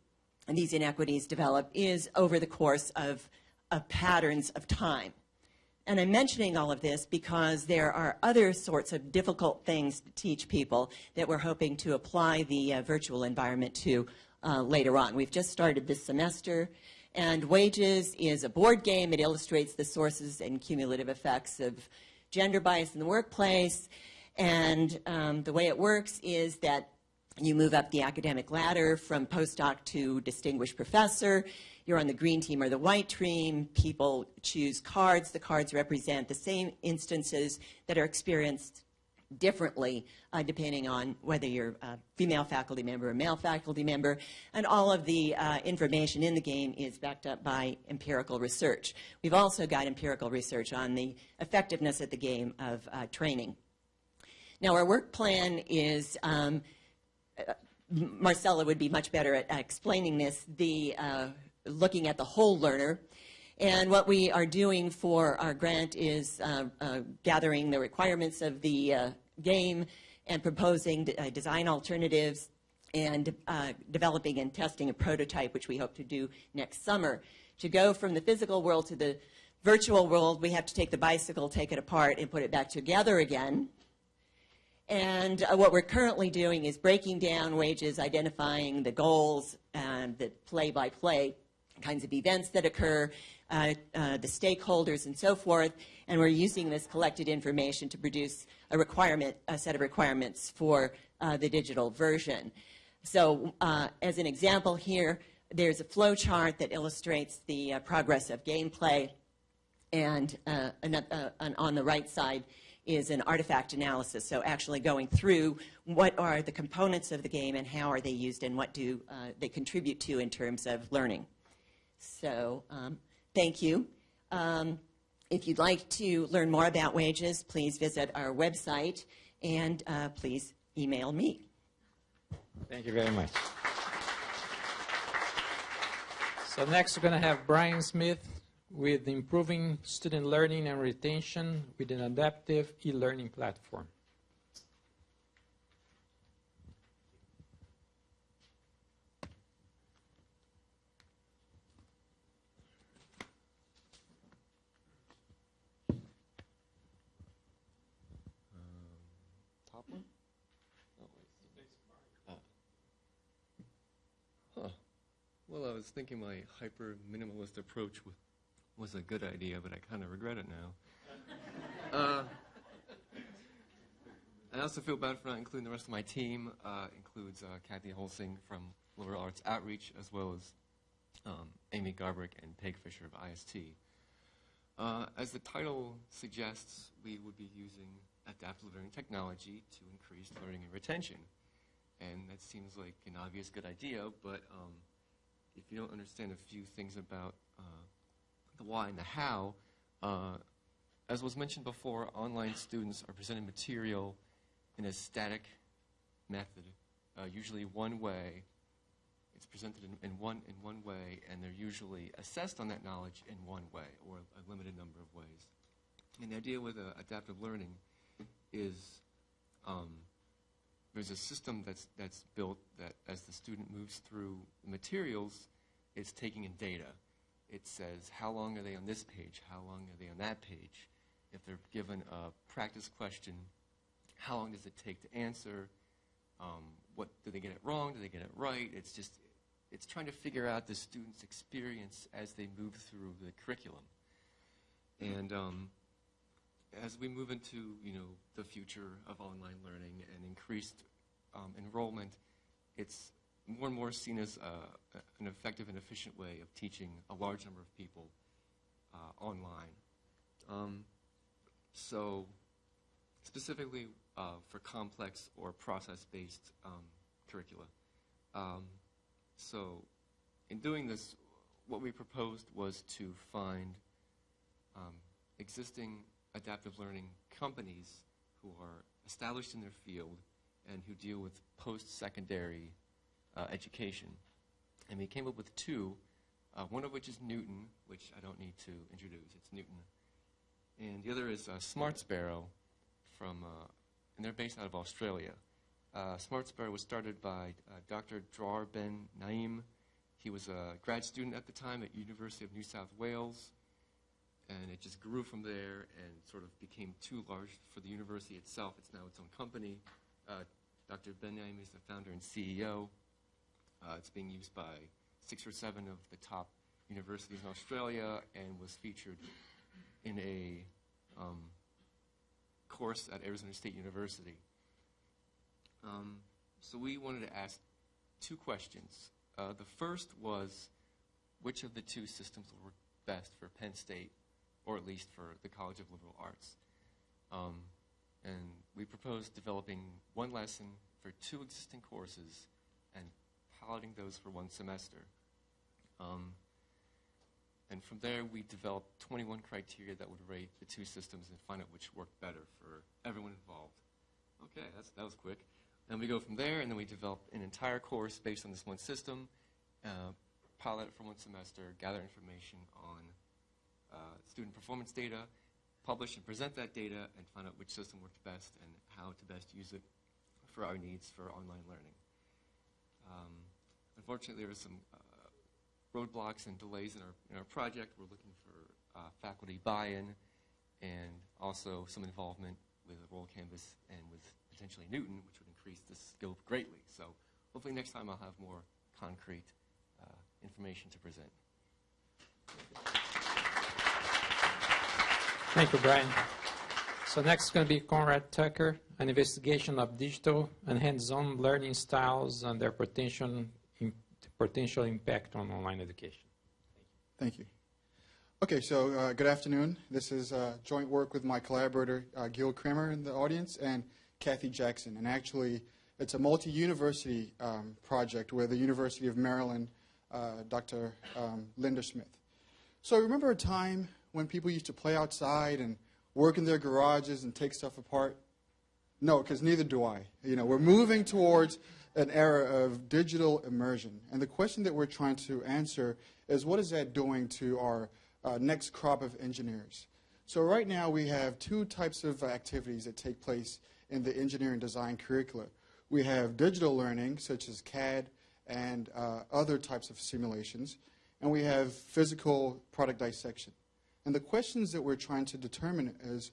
these inequities develop is over the course of, of patterns of time. And I'm mentioning all of this because there are other sorts of difficult things to teach people that we're hoping to apply the uh, virtual environment to uh, later on. We've just started this semester, and Wages is a board game. It illustrates the sources and cumulative effects of gender bias in the workplace. And um, the way it works is that you move up the academic ladder from postdoc to distinguished professor you're on the green team or the white team. People choose cards. The cards represent the same instances that are experienced differently uh, depending on whether you're a female faculty member or male faculty member. And all of the uh, information in the game is backed up by empirical research. We've also got empirical research on the effectiveness of the game of uh, training. Now, our work plan is um, uh, Marcela would be much better at explaining this. The uh, looking at the whole learner. And what we are doing for our grant is uh, uh, gathering the requirements of the uh, game and proposing uh, design alternatives and uh, developing and testing a prototype, which we hope to do next summer. To go from the physical world to the virtual world, we have to take the bicycle, take it apart, and put it back together again. And uh, what we're currently doing is breaking down wages, identifying the goals, and the play-by-play kinds of events that occur, uh, uh, the stakeholders and so forth, and we're using this collected information to produce a requirement, a set of requirements for uh, the digital version. So uh, as an example here, there's a flow chart that illustrates the uh, progress of gameplay, and, uh, and on the right side is an artifact analysis, so actually going through what are the components of the game and how are they used and what do they contribute to in terms of learning. So um, thank you. Um, if you'd like to learn more about wages, please visit our website and uh, please email me. Thank you very much. So next we're going to have Brian Smith with improving student learning and retention with an adaptive e-learning platform. Well, I was thinking my hyper minimalist approach was a good idea, but I kind of regret it now. uh, I also feel bad for not including the rest of my team. Uh, includes uh, Kathy Holsing from Liberal Arts Outreach, as well as um, Amy Garbrick and Peg Fisher of IST. Uh, as the title suggests, we would be using adaptive learning technology to increase learning and retention. And that seems like an obvious good idea, but um, if you don't understand a few things about uh, the why and the how, uh, as was mentioned before, online students are presented material in a static method, uh, usually one way. It's presented in, in, one, in one way, and they're usually assessed on that knowledge in one way, or a limited number of ways. And the idea with uh, adaptive learning is um, there's a system that's, that's built that as the student moves through materials, it's taking in data. It says how long are they on this page, how long are they on that page, if they're given a practice question, how long does it take to answer? Um, what do they get it wrong? Do they get it right? It's just it's trying to figure out the student's experience as they move through the curriculum. And um, as we move into you know the future of online learning and increased um, enrollment, it's more and more seen as uh, an effective and efficient way of teaching a large number of people uh, online. Um, so specifically uh, for complex or process-based um, curricula. Um, so in doing this, what we proposed was to find um, existing adaptive learning companies who are established in their field and who deal with post-secondary uh, education. And we came up with two, uh, one of which is Knewton, which I don't need to introduce. It's Knewton. And the other is uh, Smart Sparrow from, uh, and they're based out of Australia. Uh, Smart Sparrow was started by uh, Dr. Dror Ben Naim. He was a grad student at the time at University of New South Wales and it just grew from there and sort of became too large for the university itself. It's now its own company. Uh, Dr. Ben Naim is the founder and CEO. Uh, it's being used by six or seven of the top universities in Australia and was featured in a um, course at Arizona State University. Um, so we wanted to ask two questions. Uh, the first was which of the two systems will work best for Penn State or at least for the College of Liberal Arts. Um, and we proposed developing one lesson for two existing courses and piloting those for one semester. Um, and from there, we developed 21 criteria that would rate the two systems and find out which worked better for everyone involved. Okay, that was quick. And we go from there, and then we develop an entire course based on this one system, uh, pilot it for one semester, gather information on uh, student performance data, publish and present that data, and find out which system works best and how to best use it for our needs for online learning. Um, unfortunately, there are some uh, roadblocks and delays in our, in our project. We're looking for uh, faculty buy-in and also some involvement with Roll Canvas and with potentially Knewton, which would increase the scope greatly. So hopefully next time I'll have more concrete uh, information to present. Thank you, Brian. So next is going to be Conrad Tucker, an investigation of digital and hands-on learning styles and their potential, potential impact on online education. Thank you. Okay, so uh, good afternoon. This is uh, joint work with my collaborator, uh, Gül Kremer in the audience, and Kathy Jackson. And actually, it's a multi-university um, project with the University of Maryland, uh, Dr. Um, Linda Smith. So I remember a time when people used to play outside and work in their garages and take stuff apart? No, because neither do I. You know, we're moving towards an era of digital immersion. And the question that we're trying to answer is what is that doing to our uh, next crop of engineers? So right now we have two types of activities that take place in the engineering design curricula. We have digital learning, such as CAD and uh, other types of simulations, and we have physical product dissection. And the questions that we're trying to determine is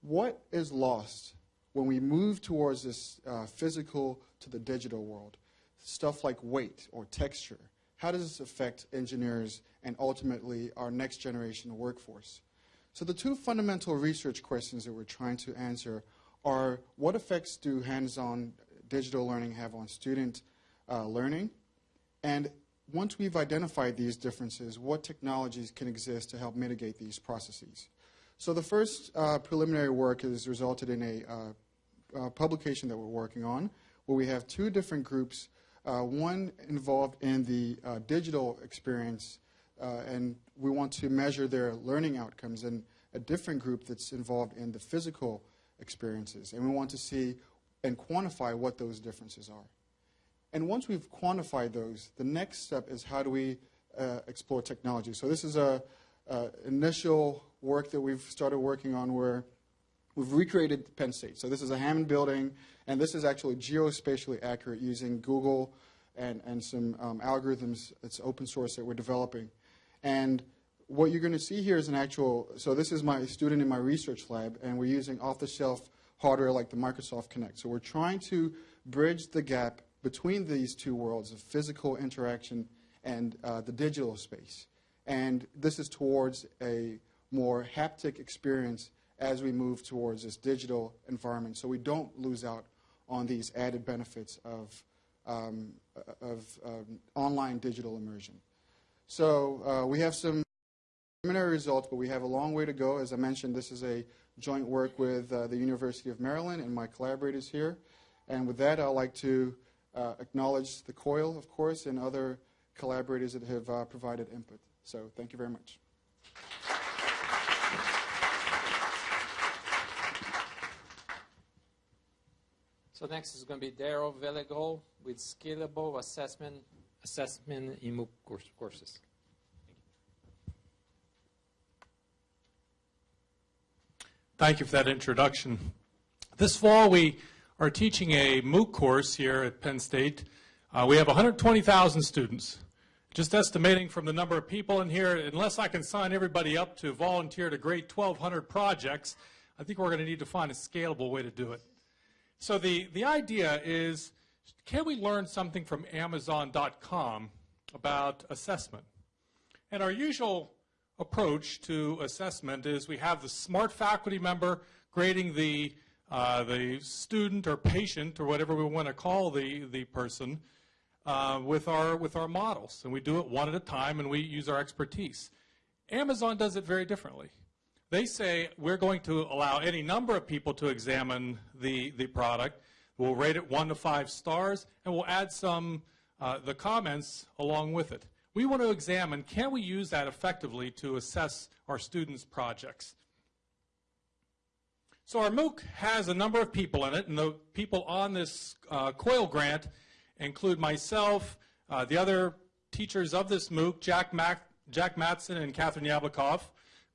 what is lost when we move towards this uh, physical to the digital world? Stuff like weight or texture. How does this affect engineers and ultimately our next generation workforce? So the two fundamental research questions that we're trying to answer are what effects do hands-on digital learning have on student uh, learning? And once we've identified these differences, what technologies can exist to help mitigate these processes? So the first uh, preliminary work has resulted in a uh, publication that we're working on, where we have two different groups, uh, one involved in the uh, digital experience, uh, and we want to measure their learning outcomes, and a different group that's involved in the physical experiences. And we want to see and quantify what those differences are. And once we've quantified those, the next step is how do we uh, explore technology. So this is a, a, initial work that we've started working on where we've recreated Penn State. So this is a Hammond building, and this is actually geospatially accurate using Google and, and some um, algorithms. It's open source that we're developing. And what you're going to see here is an actual, so this is my student in my research lab, and we're using off-the-shelf hardware like the Microsoft Kinect. So we're trying to bridge the gap between these two worlds of physical interaction and uh, the digital space. And this is towards a more haptic experience as we move towards this digital environment so we don't lose out on these added benefits of, um, of um, online digital immersion. So uh, we have some preliminary results, but we have a long way to go. As I mentioned, this is a joint work with uh, the University of Maryland and my collaborators here. And with that, I'd like to uh, acknowledge the COIL, of course, and other collaborators that have uh, provided input. So thank you very much. So next is going to be Darrell Velegol with Scalable Assessment Assessment in MOOC course, courses. Thank you for that introduction. This fall, we are teaching a MOOC course here at Penn State. Uh, we have 120,000 students. Just estimating from the number of people in here, unless I can sign everybody up to volunteer to grade 1,200 projects, I think we're going to need to find a scalable way to do it. So the, the idea is, can we learn something from Amazon.com about assessment? And our usual approach to assessment is we have the smart faculty member grading the, uh, the student or patient or whatever we want to call the, the person uh, with, our, with our models. And we do it one at a time and we use our expertise. Amazon does it very differently. They say we're going to allow any number of people to examine the, the product. We'll rate it one to five stars, and we'll add some, uh, the comments along with it. We want to examine, can we use that effectively to assess our students' projects? So our MOOC has a number of people in it, and the people on this uh, COIL grant include myself, uh, the other teachers of this MOOC, Jack, Mac Jack Matson and Kathryn Jablokow,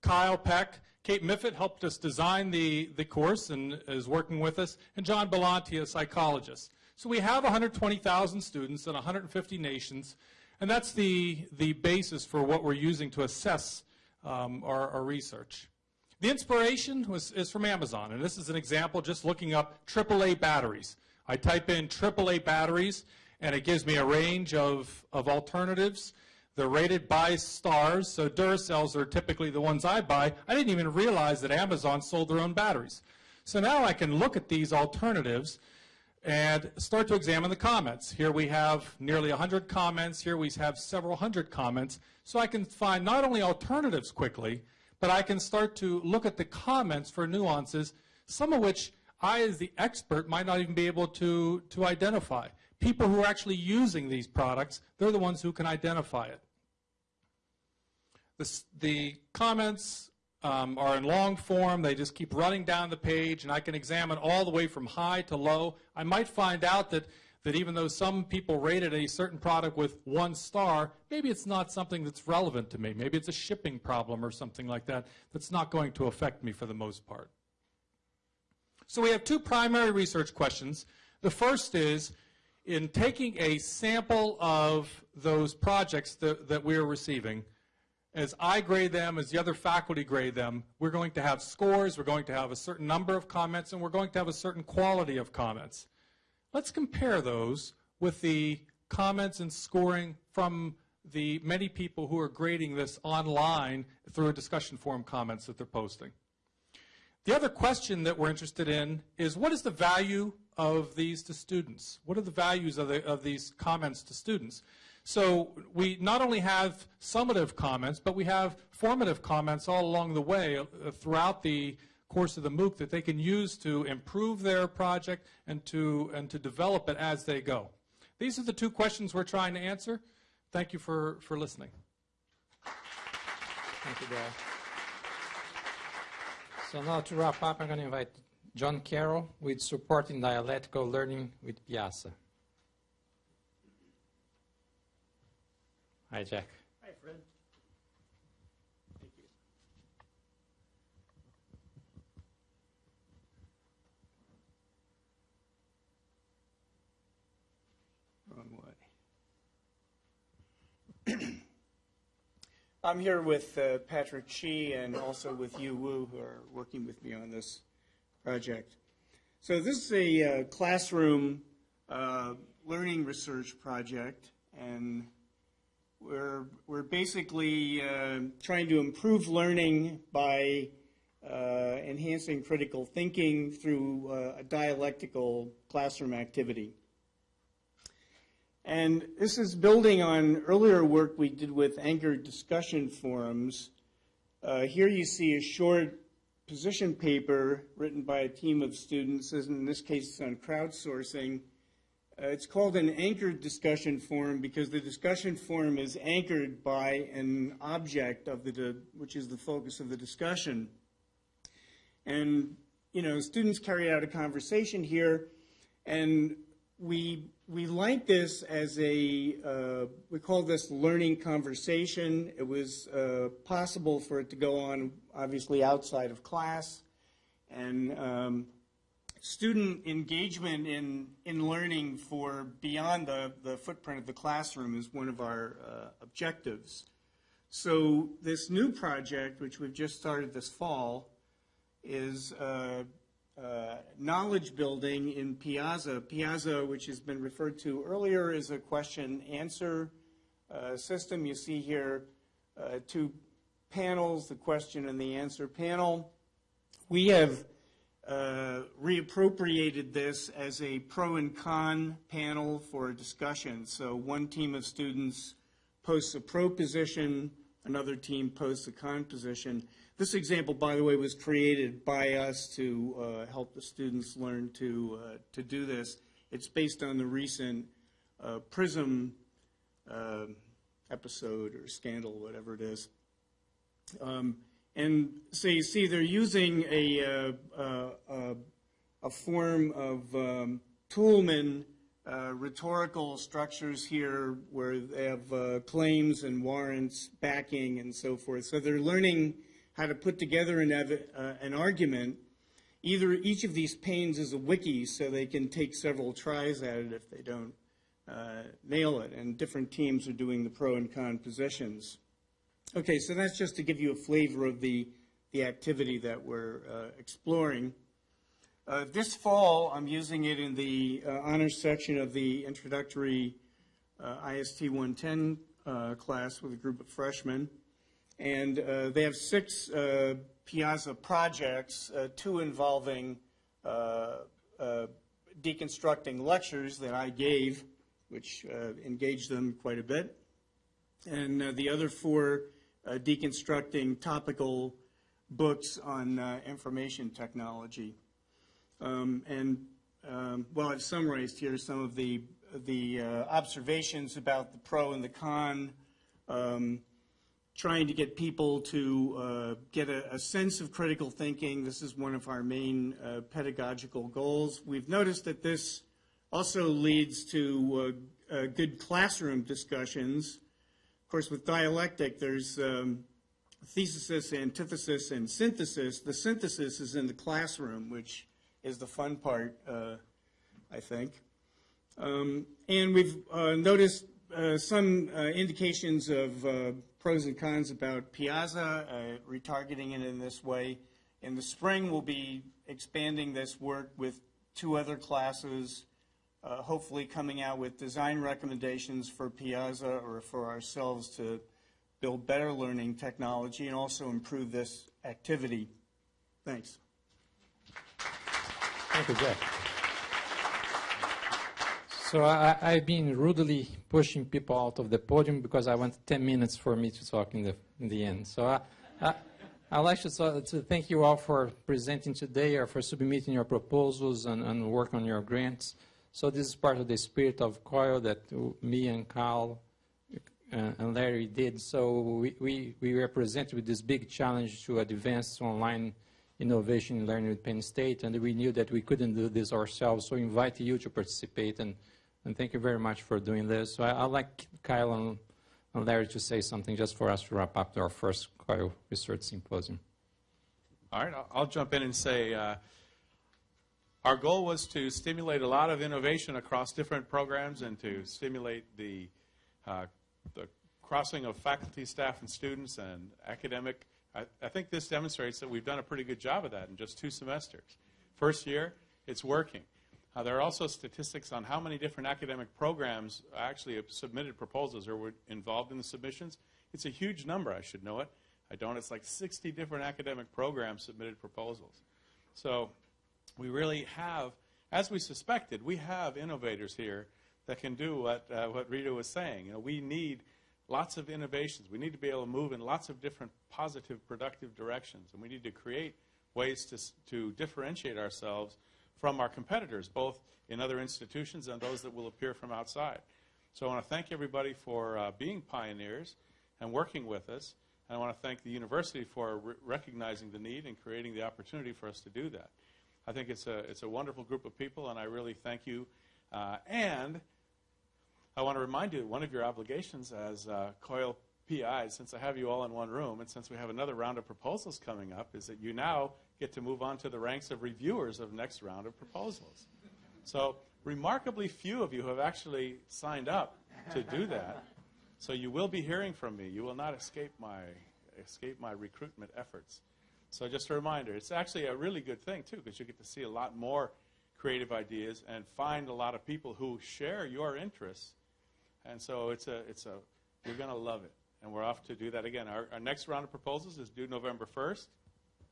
Kyle Peck, Kate Miffitt helped us design the, the course and is working with us, and John Belanti, a psychologist. So we have 120,000 students in 150 nations, and that's the, the basis for what we're using to assess um, our, our, research. The inspiration was, is from Amazon, and this is an example just looking up AAA batteries. I type in AAA batteries, and it gives me a range of, of alternatives. They're rated by stars, so Duracells are typically the ones I buy. I didn't even realize that Amazon sold their own batteries. So now I can look at these alternatives and start to examine the comments. Here we have nearly 100 comments. Here we have several hundred comments. So I can find not only alternatives quickly, but I can start to look at the comments for nuances, some of which I, as the expert, might not even be able to, to identify. People who are actually using these products, they're the ones who can identify it. The, the comments um, are in long form. They just keep running down the page, and I can examine all the way from high to low. I might find out that, that even though some people rated a certain product with one star, maybe it's not something that's relevant to me. Maybe it's a shipping problem or something like that that's not going to affect me for the most part. So we have two primary research questions. The first is, in taking a sample of those projects that, that we're receiving, as I grade them, as the other faculty grade them, we're going to have scores, we're going to have a certain number of comments, and we're going to have a certain quality of comments. Let's compare those with the comments and scoring from the many people who are grading this online through a discussion forum comments that they're posting. The other question that we're interested in is what is the value of these to students? What are the values of, the, of these comments to students? So we not only have summative comments, but we have formative comments all along the way uh, throughout the course of the MOOC that they can use to improve their project and to, and to develop it as they go. These are the two questions we're trying to answer. Thank you for, for listening. Thank you, Dale. So now to wrap up, I'm going to invite John Carroll with Supporting Dialectical Learning with Piazza. Hi, Jack. Hi, Fred. Thank you. Wrong way. I'm here with uh, Patrick Shih and also with Yu Wu, who are working with me on this project. So this is a uh, classroom uh, learning research project, and we're, we're basically uh, trying to improve learning by uh, enhancing critical thinking through uh, a dialectical classroom activity. And this is building on earlier work we did with anchored discussion forums. Uh, here you see a short position paper written by a team of students, in this case it's on crowdsourcing. Uh, it's called an anchored discussion forum because the discussion forum is anchored by an object of the, which is the focus of the discussion. And, you know, students carry out a conversation here, and we we like this as a, uh, we call this learning conversation. It was uh, possible for it to go on, obviously, outside of class. And um, student engagement in, in learning for beyond the, the footprint of the classroom is one of our uh, objectives. So this new project, which we've just started this fall, is uh, knowledge building in Piazza. Piazza, which has been referred to earlier, is a question answer uh, system. You see here uh, two panels, the question and the answer panel. We have uh, reappropriated this as a pro and con panel for a discussion. So one team of students posts a pro position, another team posts a con position. This example, by the way, was created by us to uh, help the students learn to, uh, to do this. It's based on the recent uh, PRISM uh, episode or scandal, whatever it is. Um, and so you see they're using a, uh, uh, a form of um, Toulmin rhetorical structures here where they have claims and warrants, backing, and so forth. So they're learning how to put together an, uh, an argument. Either each of these panes is a wiki, so they can take several tries at it if they don't uh, nail it, and different teams are doing the pro and con positions. Okay, so that's just to give you a flavor of the, the activity that we're uh, exploring. Uh, this fall, I'm using it in the uh, honors section of the introductory uh, IST 110 uh, class with a group of freshmen. And uh, they have six uh, Piazza projects, uh, two involving uh, uh, deconstructing lectures that I gave, which engaged them quite a bit. And the other four deconstructing topical books on information technology. Um, and um, well, I've summarized here some of the the uh, observations about the pro and the con, um, trying to get people to uh, get a, a, sense of critical thinking. This is one of our main uh, pedagogical goals. We've noticed that this also leads to uh, uh good classroom discussions. Of course, with dialectic, there's um, thesis, antithesis, and synthesis. The synthesis is in the classroom, which is the fun part, uh, I think. Um, and we've uh, noticed some indications of pros and cons about Piazza, uh, retargeting it in this way. In the spring, we'll be expanding this work with two other classes, uh, hopefully coming out with design recommendations for Piazza or for ourselves to build better learning technology and also improve this activity. Thanks. Thank you, Jeff. So I, have been rudely pushing people out of the podium because I want 10 minutes for me to talk in the, in the end. So I, I, I'd like to, to, thank you all for presenting today or for submitting your proposals and, and work on your grants. So this is part of the spirit of COIL that me and Carl uh, and Larry did. So we, we, we represent with this big challenge to advance online innovation and learning with Penn State, and we knew that we couldn't do this ourselves, so we invite you to participate and and thank you very much for doing this. So I, would like Kyle and, and, Larry to say something just for us to wrap up to our first COIL Research Symposium. All right, I'll, I'll jump in and say uh, our goal was to stimulate a lot of innovation across different programs and to stimulate the, uh, the crossing of faculty, staff, and students and academic. I, I think this demonstrates that we've done a pretty good job of that in just two semesters. First year, it's working. Uh, there are also statistics on how many different academic programs actually have submitted proposals or were involved in the submissions. It's a huge number, I should know it. I don't. It's like 60 different academic programs submitted proposals. So we really have, as we suspected, we have innovators here that can do what, uh, what Rita was saying. You know, we need lots of innovations. We need to be able to move in lots of different positive, productive directions. And we need to create ways to, to differentiate ourselves from our competitors, both in other institutions and those that will appear from outside. So I want to thank everybody for uh, being pioneers and working with us. And I want to thank the university for re recognizing the need and creating the opportunity for us to do that. I think it's a, it's a wonderful group of people, and I really thank you. Uh, and I want to remind you one of your obligations as uh, COIL PI, since I have you all in one room, and since we have another round of proposals coming up, is that you now get to move on to the ranks of reviewers of next round of proposals. So remarkably few of you have actually signed up to do that. So you will be hearing from me. You will not escape my escape my recruitment efforts. So just a reminder, it's actually a really good thing too, because you get to see a lot more creative ideas and find a lot of people who share your interests and so it's a, it's a, you're going to love it. And we're off to do that again. Our, our next round of proposals is due November 1st.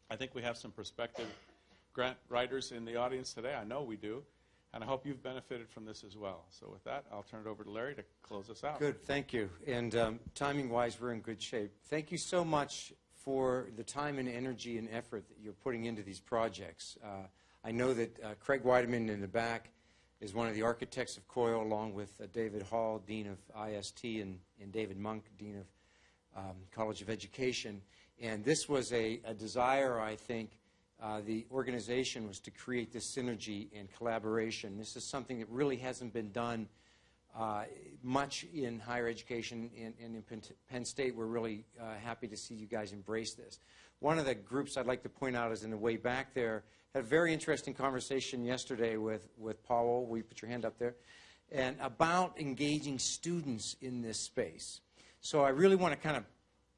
I think we have some prospective grant writers in the audience today. I know we do. And I hope you've benefited from this as well. So with that, I'll turn it over to Larry to close us out. Good, thank you. And um, timing-wise, we're in good shape. Thank you so much for the time and energy and effort that you're putting into these projects. Uh, I know that uh, Craig Weidemann in the back is one of the architects of COIL, along with uh, David Hall, Dean of IST, and, and David Monk, Dean of um, College of Education. And this was a, a desire, I think, uh, the organization was to create this synergy and collaboration. This is something that really hasn't been done uh, much in higher education, and, in Penn State, we're really uh, happy to see you guys embrace this. One of the groups I'd like to point out is in the way back there had a very interesting conversation yesterday with, with Paul. Will you put your hand up there? And about engaging students in this space. So I really want to kind of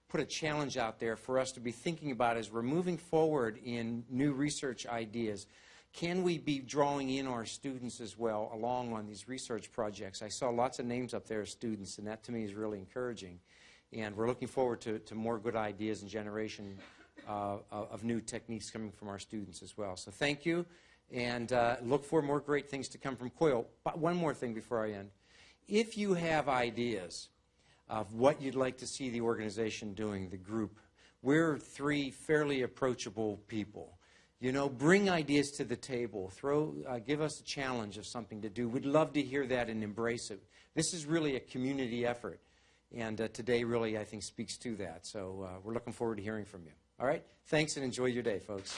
put a challenge out there for us to be thinking about as we're moving forward in new research ideas. Can we be drawing in our students as well along on these research projects? I saw lots of names up there of students, and that to me is really encouraging. And we're looking forward to, to more good ideas and generation uh, of new techniques coming from our students as well. So thank you, and uh, look for more great things to come from COIL. But one more thing before I end. If you have ideas of what you'd like to see the organization doing, the group, we're three fairly approachable people. You know, bring ideas to the table. Throw, uh, give us a challenge of something to do. We'd love to hear that and embrace it. This is really a community effort. And uh, today really, I think, speaks to that. So uh, we're looking forward to hearing from you. All right? Thanks and enjoy your day, folks.